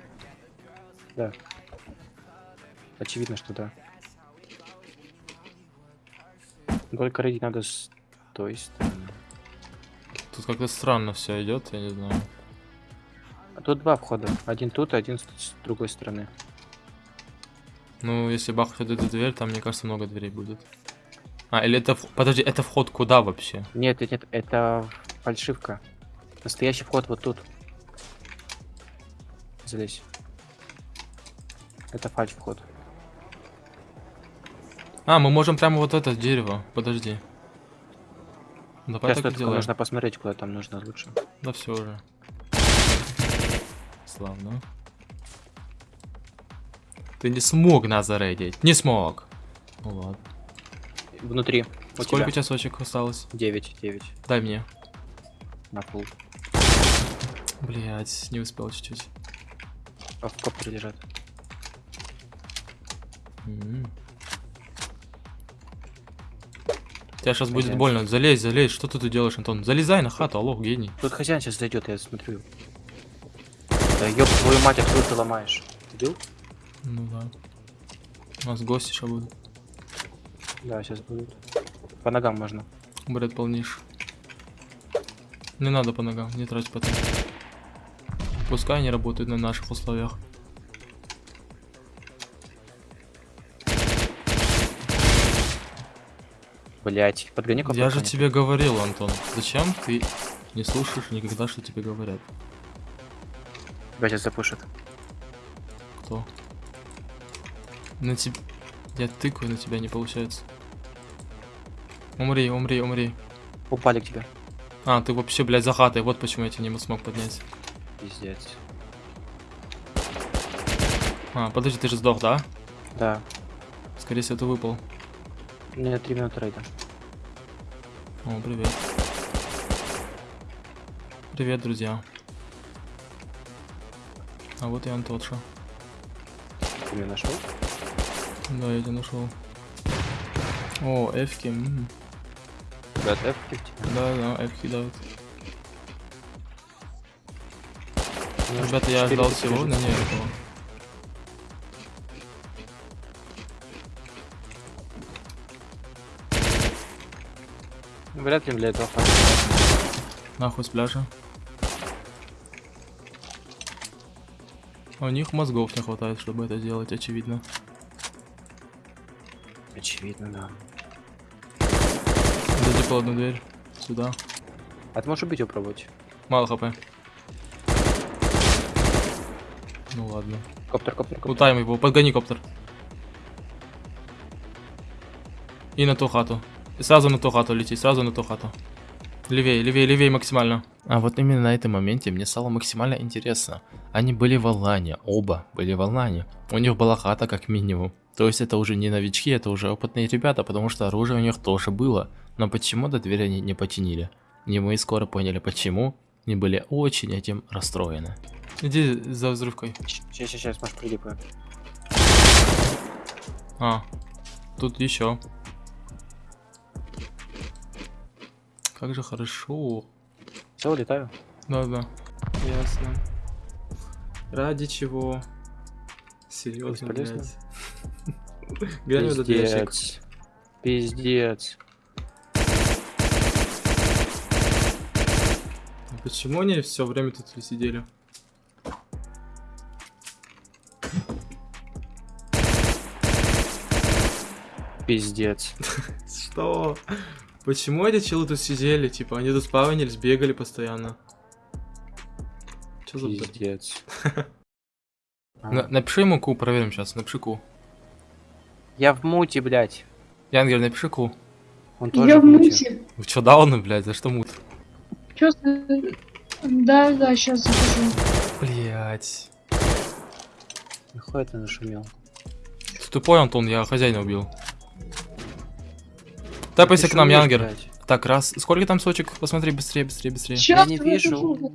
Да. Очевидно, что да. Только рейдить надо с той стороны. Тут как-то странно все идет, я не знаю. А тут два входа. Один тут, один с, другой стороны. Ну, если бахнуть эту дверь, там, мне кажется, много дверей будет. А, или это... Подожди, это вход куда вообще? Нет, нет, нет, это фальшивка. Настоящий вход вот тут. Залезь. Это фальш вход. А, мы можем прямо вот это дерево. Подожди. Давай Сейчас так сделаем. нужно посмотреть, куда там нужно лучше. Да все уже. Славно. Ты не смог нас зарейдить. Не смог. Ну ладно. Внутри. У Сколько у тебя? тебя сочек осталось? 9, 9. Дай мне. На пол. Блять, не успел чуть-чуть. А в коптере лежат. М. Тебя сейчас будет больно. Залезь, залезь. Что ты тут делаешь, Антон? Залезай на хату, алло, гений. Тут хозяин сейчас зайдет, я смотрю. Да ёб твою мать, откуда ты ломаешь? Видел? Ну да. У нас гости еще будут. Да, сейчас будут. По ногам можно. Бред полнейший. Не надо по ногам, не трать потом. Пускай они работают на наших условиях. Блять, подгони. Я же тебе говорил, Антон. Зачем ты не слушаешь никогда, что тебе говорят? Тебя сейчас запушит. Кто? На тебе... Я тыкаю, на тебя не получается. Умри, умри, умри. Упали к тебе. А, ты вообще, блядь, за хатой. Вот почему я тебя не смог поднять. Пиздец. А, подожди, ты же сдох, да? Да. Скорее всего, ты выпал. У меня 3 минуты рейда. О, привет. Привет, друзья. А вот и Антоша. Ты меня нашел? Да, я тебя нашел. О, эфки. м. Да, тебя. Да, да, эфки давят. Ребята, я ждал всего, но не этого. Вряд ли для этого хватит. Нахуй с пляжа. У них мозгов не хватает, чтобы это делать, очевидно. Очевидно, да. Задипал одну дверь. Сюда. А ты можешь убить его пробовать? Мало хп. Ну ладно. Коптер, коптер, коптер. Лутаем его, подгони коптер. И на ту хату. И сразу на ту хату лети, сразу на ту хату. Левее, левее, левее максимально. А вот именно на этом моменте мне стало максимально интересно. Они были в Алане, оба были в Алане. У них была хата как минимум. То есть это уже не новички, это уже опытные ребята, потому что оружие у них тоже было. Но почему-то дверь они не починили. И мы скоро поняли почему. И были очень этим расстроены. Иди за взрывкой. Сейчас, сейчас, сейчас, может, прилипаю. А, тут еще. Как же хорошо. Все, улетаю. Да, да. Ясно. Ради чего? Серьезно, блядь. Пиздец. Пиздец. Почему они все время тут сидели? Пиздец. Что? Почему эти челы тут сидели? Типа, они тут спавнились, бегали постоянно. Че за? Пиздец. На- напиши ему ку, проверим сейчас. Напиши ку. Я в муте, блядь. Янгер, напиши ку. Он тоже Я в муте. Вы чё, дауны, блядь, за что мут? Чё Да, да, сейчас захожу. Блять. Нахуй ты нашумел? Ты тупой, Антон, я хозяина убил. Тапайся к нам, Янгер. блядь. Так, раз. Сколько там сочек? Посмотри, быстрее, быстрее, быстрее. Сейчас не захожу, вижу.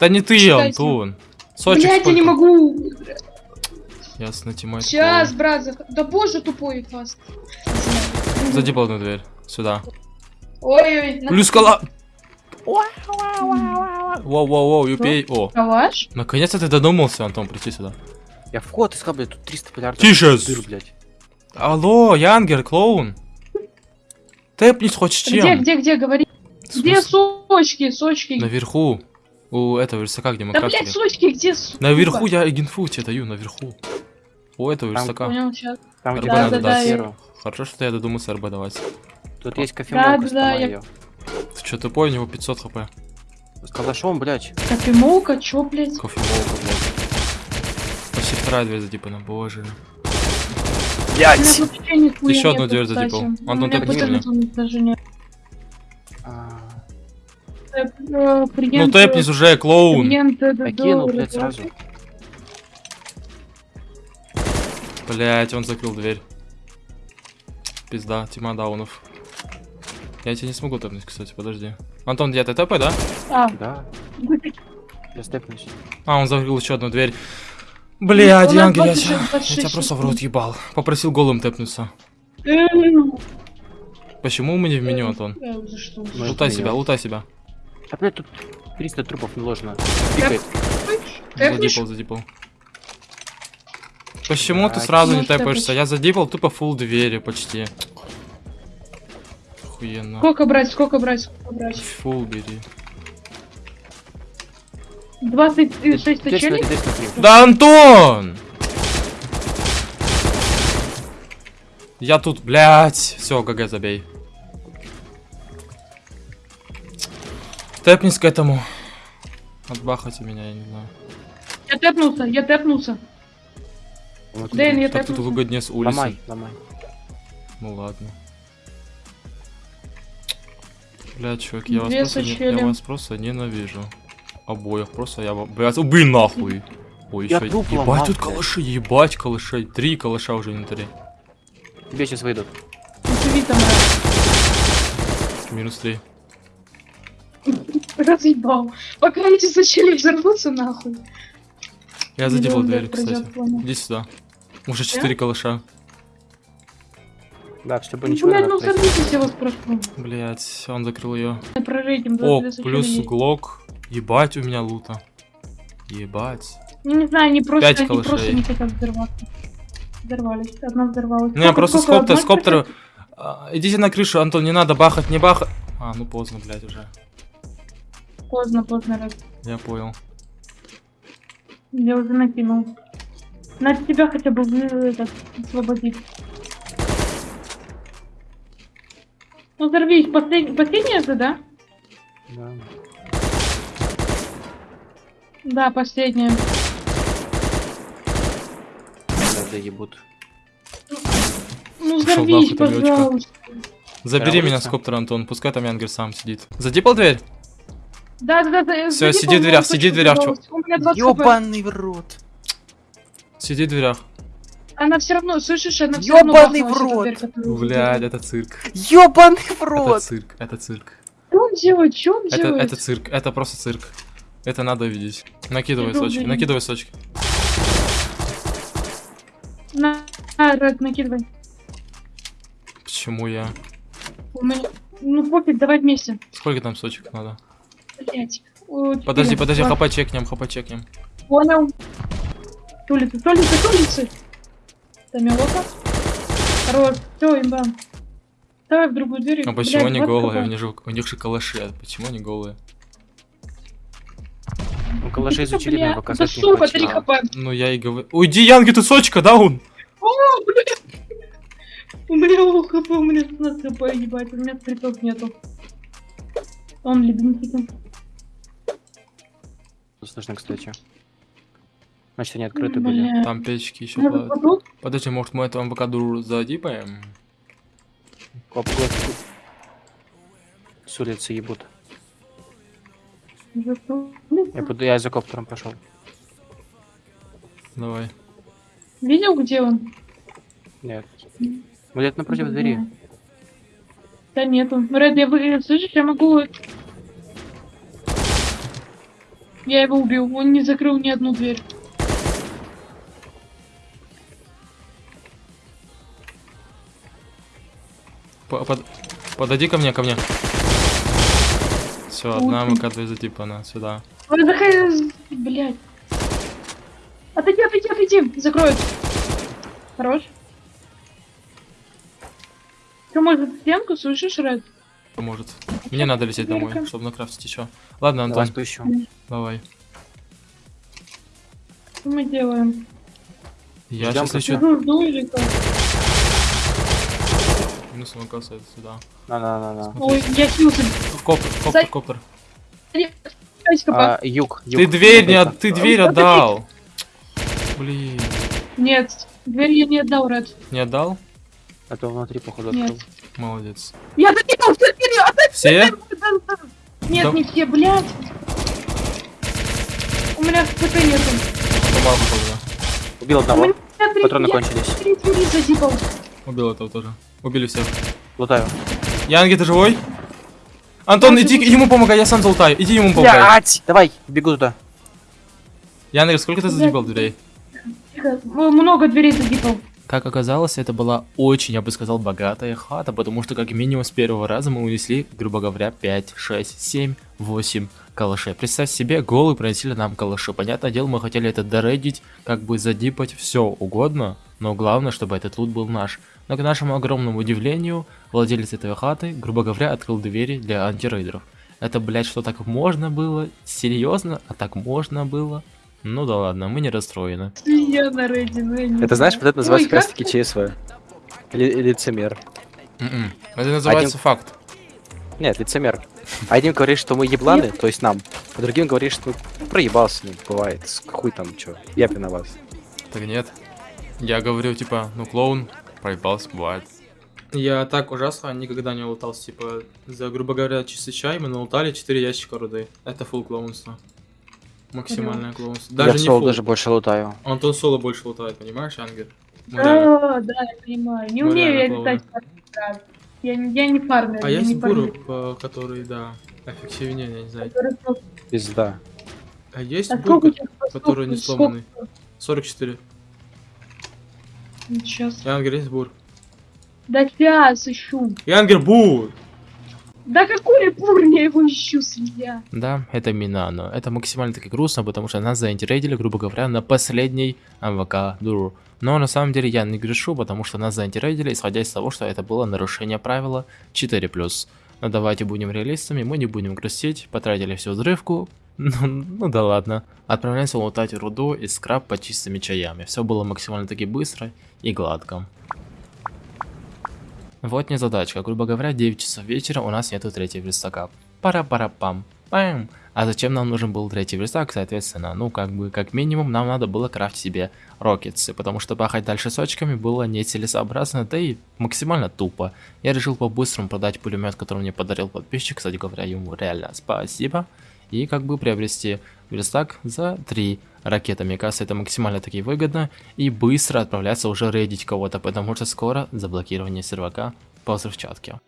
Да не ты. Антон. Сочек Блять, я сколько? не могу. Ясно, Тимай. Сейчас, брат, зах... Да боже, тупой фаст. Зайди по одну дверь. Сюда. Ой-ой, Плюс кала. Воу-воу-воу, юпей. О, Калаш? наконец-то ты додумался, Антон, прийти сюда. Я вход искал, блядь, тут 300 полярдов. Тише! Дыр, блядь. Алло, Янгер, клоун. Тэпнись хоть с Где, чем. где, где, говори. В Где сочки, сочки? Наверху. У этого верстака, где мы Да, крафтили. блядь, сочки, где, сука? Наверху я генфу тебе даю, наверху. У этого Там верстака. Понял, сейчас. Там, где Да, надо да, да, дать. я- серу. Хорошо, что я додумался РБ давать. Тут есть Да, кофемолка, да, сломай я-. Ты что, тупой, у него 500 хп. С калашом, блядь. Кофемолка, чё, блядь? Кофемолка, блядь. Почти вторая дверь задипана, боже. У меня нихуя Еще одну дверь кстати. задипал. У Антон, меня ты паттерна подними. тут даже нет. А, Э, э, Ну тэпнись э, уже, клоун. клиент, э, Окинул, доллар, блядь, да. сразу. Блять, он закрыл дверь. Пизда, тима даунов. Я тебя не смогу тэпнуть, кстати, подожди. Антон, где ты тэпай, да? А, Да, я степнусь. А, он закрыл еще одну дверь. Блядь, Янгер, я 26, тебя, я 26 тебя просто в рот ебал. Попросил голым тэпнуться. Почему мы не в меню, Антон? за что? Ну, Лутай себя, лутай себя. А, блядь, тут 300 трупов наложено. Пикает. Тэпнешь? Задипал, задипал. Почему ты Блядь. сразу не что тэпаешься? Я задипал тупо фул двери почти. Охуенно. Сколько брать, сколько брать, сколько брать? Фул бери. 26 Дверь очелей? смотри, дверь смотри. Да, Антон! Я тут, блядь. Все, ГГ забей. Тэпнись к этому. Отбахайте меня, я не знаю. Я тэпнулся, я тэпнулся. Вот Дэн, я Так тут выгоднее с улицы. Ломай, ломай. Ну ладно. Бля, чувак, я вас, просто я вас просто ненавижу. Обоих, просто я... Блядь, убей нахуй! Ой, Я еще... Ебать, ломал, тут калаши, ебать, калашей. Три калаша уже в инвентаре. Тебе сейчас выйдут. Минус три. Разъебал. Пока эти зачели взорвутся, нахуй. Я задевал дверь, кстати. Иди сюда. Уже четыре калаша. Да, чтобы Ну, ничего не блядь, ну сорвитесь, я вас прошу. Блять, он закрыл ее. О, плюс есть. глок. Ебать у меня лута. Ебать. Ну, не знаю, они просто, Пять они просто не хотят взорваться. Взорвались. Одна взорвалась. Не, Сколько- просто скоптер, скоптер. А, Идите на крышу, Антон, не надо бахать, не бахать. А, ну поздно, блядь, уже. Поздно, поздно, раз. Я понял. Я уже накинул. Надо тебя хотя бы этот, освободить. Ну, взорвись. Послед... Последняя же, да? Да. Да, последняя. Да, да ебут. Ну, взорвись, нахуй, Лёчка. пожалуйста. Забери меня с коптера, Антон, пускай там Янгер сам сидит. Задипал дверь? Да, да, да. Зайди, сиди в дверях, сиди в дверях, чё- пожалуйста. У меня 20 хп. Ёбаный в рот. Сиди в дверях. Она все равно, слышишь, она все равно Ёбаный в рот. Блядь, это цирк. Ёбаный в Это рот. цирк, это цирк. Что он делает? Что он Это, делает? это цирк, это просто цирк. Это надо видеть. Накидывай Иду, сочки, блин. накидывай сочки. На, на, Ред, накидывай. Почему я? У меня... Ну, пофиг, давай вместе. Сколько там сочек надо? Блять. Подожди, четыре. подожди, хп чекнем, хп чекнем. Понял. С улицы, с улицы, с улицы. Тамилока. Хорош. Все, имба. Давай в другую дверь. А почему Блядь, они 20 голые? У них же, у них же калаши, а почему они голые? Ну, калаши изучили, но Да не хватило. хп. Ну я и говорю. Уйди, Янги, ты сочка, даун! О, блядь. У меня у хп, у меня 16 хп, ебать, у меня стритов нету. Он леденчиком. Слышно, кстати. Значит, они открыты были. Там печки еще тут Подожди, может мы этого МВК задипаем? Коп, коп. С улицы ебут. Я, буду, я за коптером пошел. Давай. Видел, где он? Нет. Ну, где-то напротив двери. Да нету. Ред, я вы... Слышишь, я могу... Я его убил. Он не закрыл ни одну дверь. По- под- Подойди ко мне, ко мне. Все, одна Очень. МВК затипана, сюда. Ой, заходи, блядь. Отойди, отойди, отойди. Закроют. Хорош. Ты может стенку, слышишь, Ред? Поможет. Мне надо лететь домой, чтобы накрафтить еще. Ладно, Давай Антон, спущу. давай. Что мы делаем? Я Ждём сейчас как? Минус МВК стоит сюда. На-на-на-на. Ой, я хился. Коптер, коптер, коптер. А, юг, юг. Ты дверь не. Ты дверь Ой, отдал. Блин. Нет, дверь я не отдал, Ред. Не отдал? Это внутри, походу, Нет. открыл. Молодец. Я закинул все отдай! Все? Нет, Да. не все, блядь. У меня хп нету. Помогу тогда. Убил У одного. Патроны я кончились. три двери задипал. Убил этого тоже. Убили всех. Лутаю. Янги, ты живой? Антон, иди ему помогай, я сам залутаю. Иди ему помогай. Блять! Давай, бегу туда. Янги, сколько ты задебал дверей? Много дверей задипал. Как оказалось, это была очень, я бы сказал, богатая хата, потому что как минимум с первого раза мы унесли, грубо говоря, 5, 6, 7, 8 калашей. Представь себе, голые приносили нам калаши. Понятное дело, мы хотели это доредить, как бы задипать все угодно, но главное, чтобы этот лут был наш. Но к нашему огромному удивлению, владелец этой хаты, грубо говоря, открыл двери для антирейдеров. Это, блядь, что так можно было? Серьезно? А так можно было? Ну да ладно, мы не расстроены. Я на рейде, ну я не Это знаешь, вот это называется Ой, как раз таки ЧСВ. Ли- лицемер. М-м. Это называется факт. Нет, лицемер. Один говорит, что мы ебланы, то есть нам. А другим говорит, что проебался, ну, бывает. С- Хуй там, чё. Я виноват. Так нет. Я говорю, типа, ну клоун, проебался, бывает. Я так ужасно никогда не лутался, типа, за, грубо говоря, чистый чай мы налутали 4 ящика руды. Это фул клоунство. Максимальное клоунство. я Даже в не соло фул. даже больше лутаю. Антон соло больше лутает, понимаешь, Ангер? Мы реально- Да, да, я понимаю. Не Мы умею я летать. да. Я, не- я не фармер. А я фармер. буру, по- который, да, эффективнее, я не знаю. Пизда. А есть А бур, который не сломанный? 44. Сейчас. Янгер, есть бур. Да сейчас ищу. Янгер, бур! Да какой бур, я его ищу, свинья. Да, это Минано. Это максимально таки грустно, потому что нас заинтересили, грубо говоря, на последней МВК Дуру. Но на самом деле я не грешу, потому что нас заинтересили, исходя из того, что это было нарушение правила 4+. Но давайте будем реалистами, мы не будем грустить, потратили всю взрывку, Ну, ну да ладно. Отправляемся лутать руду и скраб по чистыми чаями. Все было максимально таки быстро и гладко. Вот не задачка. Грубо говоря, 9 часов вечера у нас нету третьего верстака. Пара-пара-пам. Пам. А зачем нам нужен был третий верстак, соответственно? Ну, как бы, как минимум, нам надо было крафтить себе рокетсы, потому что пахать дальше с очками было нецелесообразно, да и максимально тупо. Я решил по-быстрому продать пулемет, который мне подарил подписчик, кстати говоря, ему реально спасибо. И как бы приобрести верстак за 3 ракеты. Мне кажется, это максимально таки выгодно. И быстро отправляться уже рейдить кого-то, потому что скоро заблокирование сервака по взрывчатке.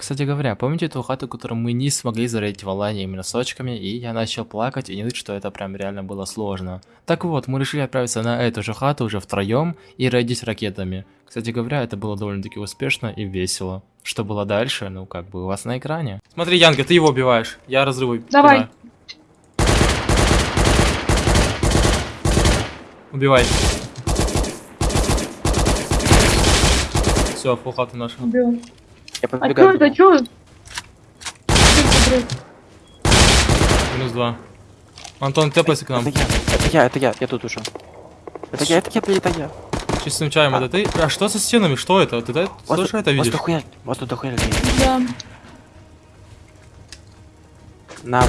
Кстати говоря, помните ту хату, которую мы не смогли зарейдить в Алане именно с очками, и я начал плакать и не видеть, что это прям реально было сложно. Так вот, мы решили отправиться на эту же хату уже втроем и рейдить ракетами. Кстати говоря, это было довольно-таки успешно и весело. Что было дальше, ну как бы у вас на экране. Смотри, Янга, ты его убиваешь, я разрывы Давай. кидаю. Убивай. Все, фул хата наша. Убил. Я А чё подбегаю. это, чё? Это, блядь? Минус два. Антон, тэпайся к нам. Это я, это я, это я, я тут уже. Это я, это я, это я. Чистым чаем, это ты? А что со стенами? Что это? Ты да- Вот тоже это Вот видишь? дохуя, вот тут дохуя людей. Да. На Б,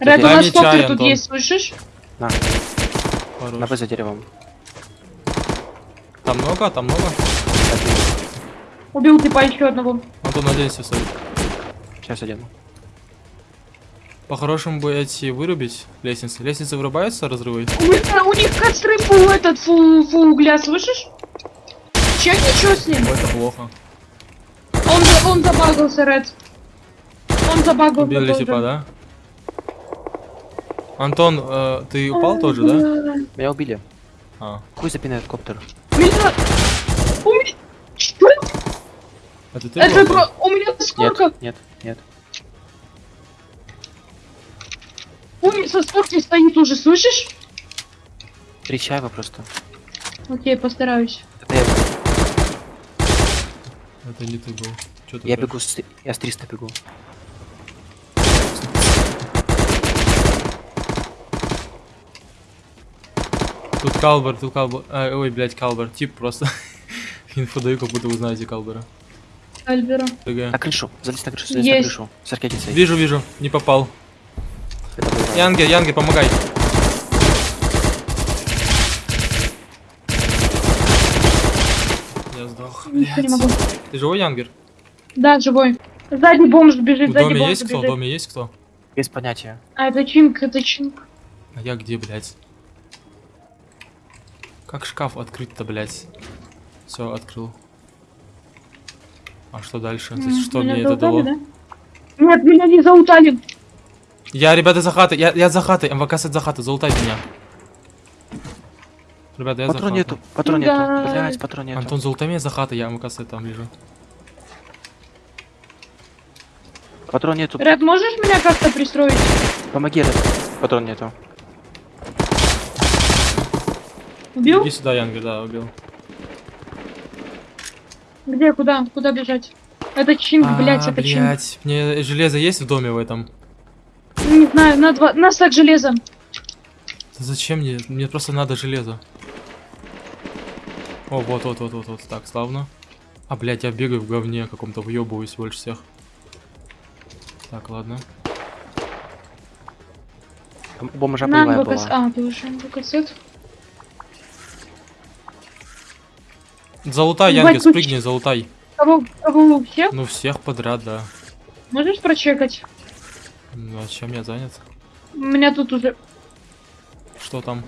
Ред, у нас тут есть, слышишь? на, Хорош. на Б за деревом. Там много, там много. Убил типа еще одного. Антон, надейся, сори. Сейчас одену. По-хорошему бы эти вырубить лестницы. Лестницы вырубаются, разрывы? У них, у них костры фу этот, фу, фу угля, слышишь? Че ничего с ним? Это плохо. Он, он забагался, Ред. Он забагался Убили тоже. типа, да? Антон, э, ты упал тоже, да? Меня убили. А, Хуй запинает коптер. Меня... У меня... Что? это ты Это про... У меня сколько? Нет, нет, нет. У меня со скорки стоит уже, слышишь? Три чайва просто. Окей, постараюсь. Это я, Это не ты был. Ты я так? бегу, с, я с 300 бегу. Тут Калбер, тут Калбер. А, ой, блядь, Калбер. Тип просто. Инфу даю, как будто вы знаете Калбера. Альбера. На крышу, залезь на крышу, залезь Есть. на крышу. С ракетицей. Вижу, вижу, не попал. Янге, Янге, помогай. Я сдох. Ничего не блядь. могу. Ты живой, Янгер? Да, живой. Сзади бомж бежит, В сзади доме бомж есть кто? В доме есть кто? Без понятия. А, это Чинг, это Чинг. А я где, блядь? Как шкаф открыть-то, блядь? Все, открыл. А что дальше? То есть что меня мне это заутали, дало? да? Нет, меня не заутали. Я, ребята, за хатой. Я, я за хатой. МВК сет за хатой. Залутай меня. Ребята, я за Патрон хатой. нету, патрон Да. нету. Блять, патрон нету. Антон, залутай меня за хатой. Я МВК сет там лежу. Патрон нету. Ред, можешь меня как-то пристроить? Помоги, Ред. Патрон нету. Убил? Иди сюда, Янгер, да, убил. Где, куда? Куда бежать? Это Чинг, блять, а, это Чинг. блядь. Мне железо есть в доме в этом? Не знаю, на два... Нас так железо. Да зачем мне? Мне просто надо железо. О, вот, вот, вот, вот, вот. Так, славно. А, блядь, я бегаю в говне каком-то, въебываюсь больше всех. Так, ладно. Бомжа На была. А, ты уже Залутай, Ебать, Янгер, тут спрыгни, залутай. Кого, кого всех? Ну, всех подряд, да. Можешь прочекать? Ну, а чем я занят? Меня тут уже... Что там?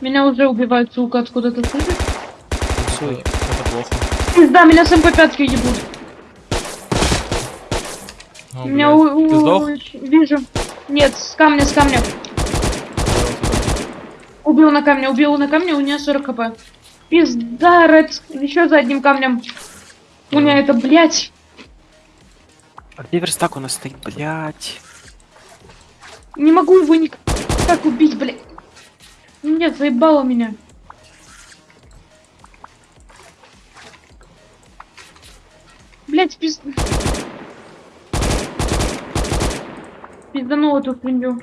Меня уже убивают, сука, откуда-то слышишь? Это, это плохо. Пизда, меня с МП-5 ебут. О, меня блядь. у... Ты у- сдох? Вижу. Нет, с камня, с камня. Убил на камне, убил на камне, у меня 40 хп. Пизда, Ред. Еще за одним камнем. У меня это, блядь. А где верстак у нас стоит, блять? Не могу его никак убить, блядь. Нет, заебало меня. Блять, пиз... Пизданул эту свинью.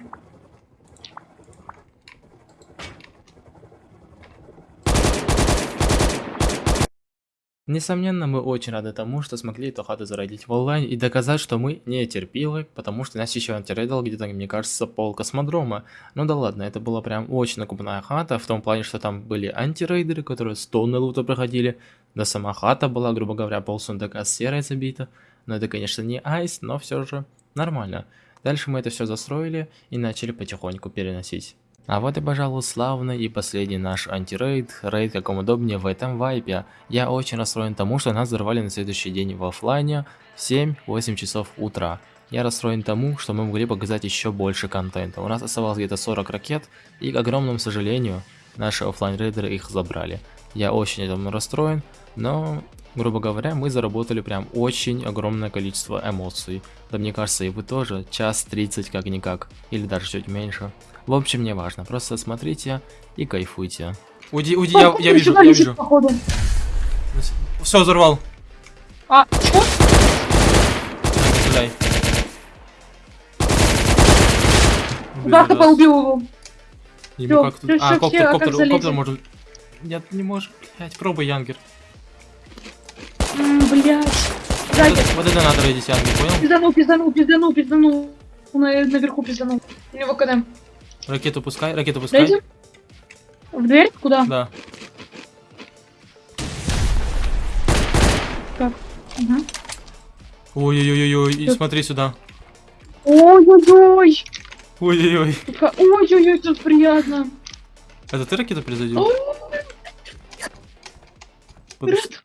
Несомненно, мы очень рады тому, что смогли эту хату зародить в онлайн и доказать, что мы не терпилы, потому что нас еще антирейдал где-то, мне кажется, пол космодрома. Ну да ладно, это была прям очень накупная хата, в том плане, что там были антирейдеры, которые 100 на лута проходили, да сама хата была, грубо говоря, пол сундука серой забита. Но это, конечно, не айс, но все же нормально. Дальше мы это все застроили и начали потихоньку переносить. А вот и, пожалуй, славный и последний наш антирейд, рейд каком удобнее в этом вайпе. Я очень расстроен тому, что нас взорвали на следующий день в оффлайне в 7-8 часов утра. Я расстроен тому, что мы могли показать еще больше контента. У нас оставалось где-то 40 ракет, и к огромному сожалению, наши оффлайн рейдеры их забрали. Я очень этому расстроен, но, грубо говоря, мы заработали прям очень огромное количество эмоций. Да мне кажется, и вы тоже, час 30 как-никак, или даже чуть меньше. В общем, не важно, просто смотрите и кайфуйте. Уйди, уйди, я, я вижу, я вижу. Все, взорвал. А, чё? Стреляй. Да, хп убил его. Ему Всё, как тут... А, коптер, а коптер, коптер может... Нет, не можешь, блять, пробуй, Янгер. Блядь. Вот это, надо рейдить, Янгер, понял? Пизданул, пизданул, пизданул, пизданул. На, наверху пизданул. У него КД. Ракету пускай, ракету пускай. Дайте. В дверь? Куда? Да. Мгм. Ой-ой-ой-ой, и Тут- смотри сюда. Ой-ой-ой. Ой-ой-ой. Ой-ой-ой, тут приятно. Это ты ракету перезарядил? Ой, Подожди.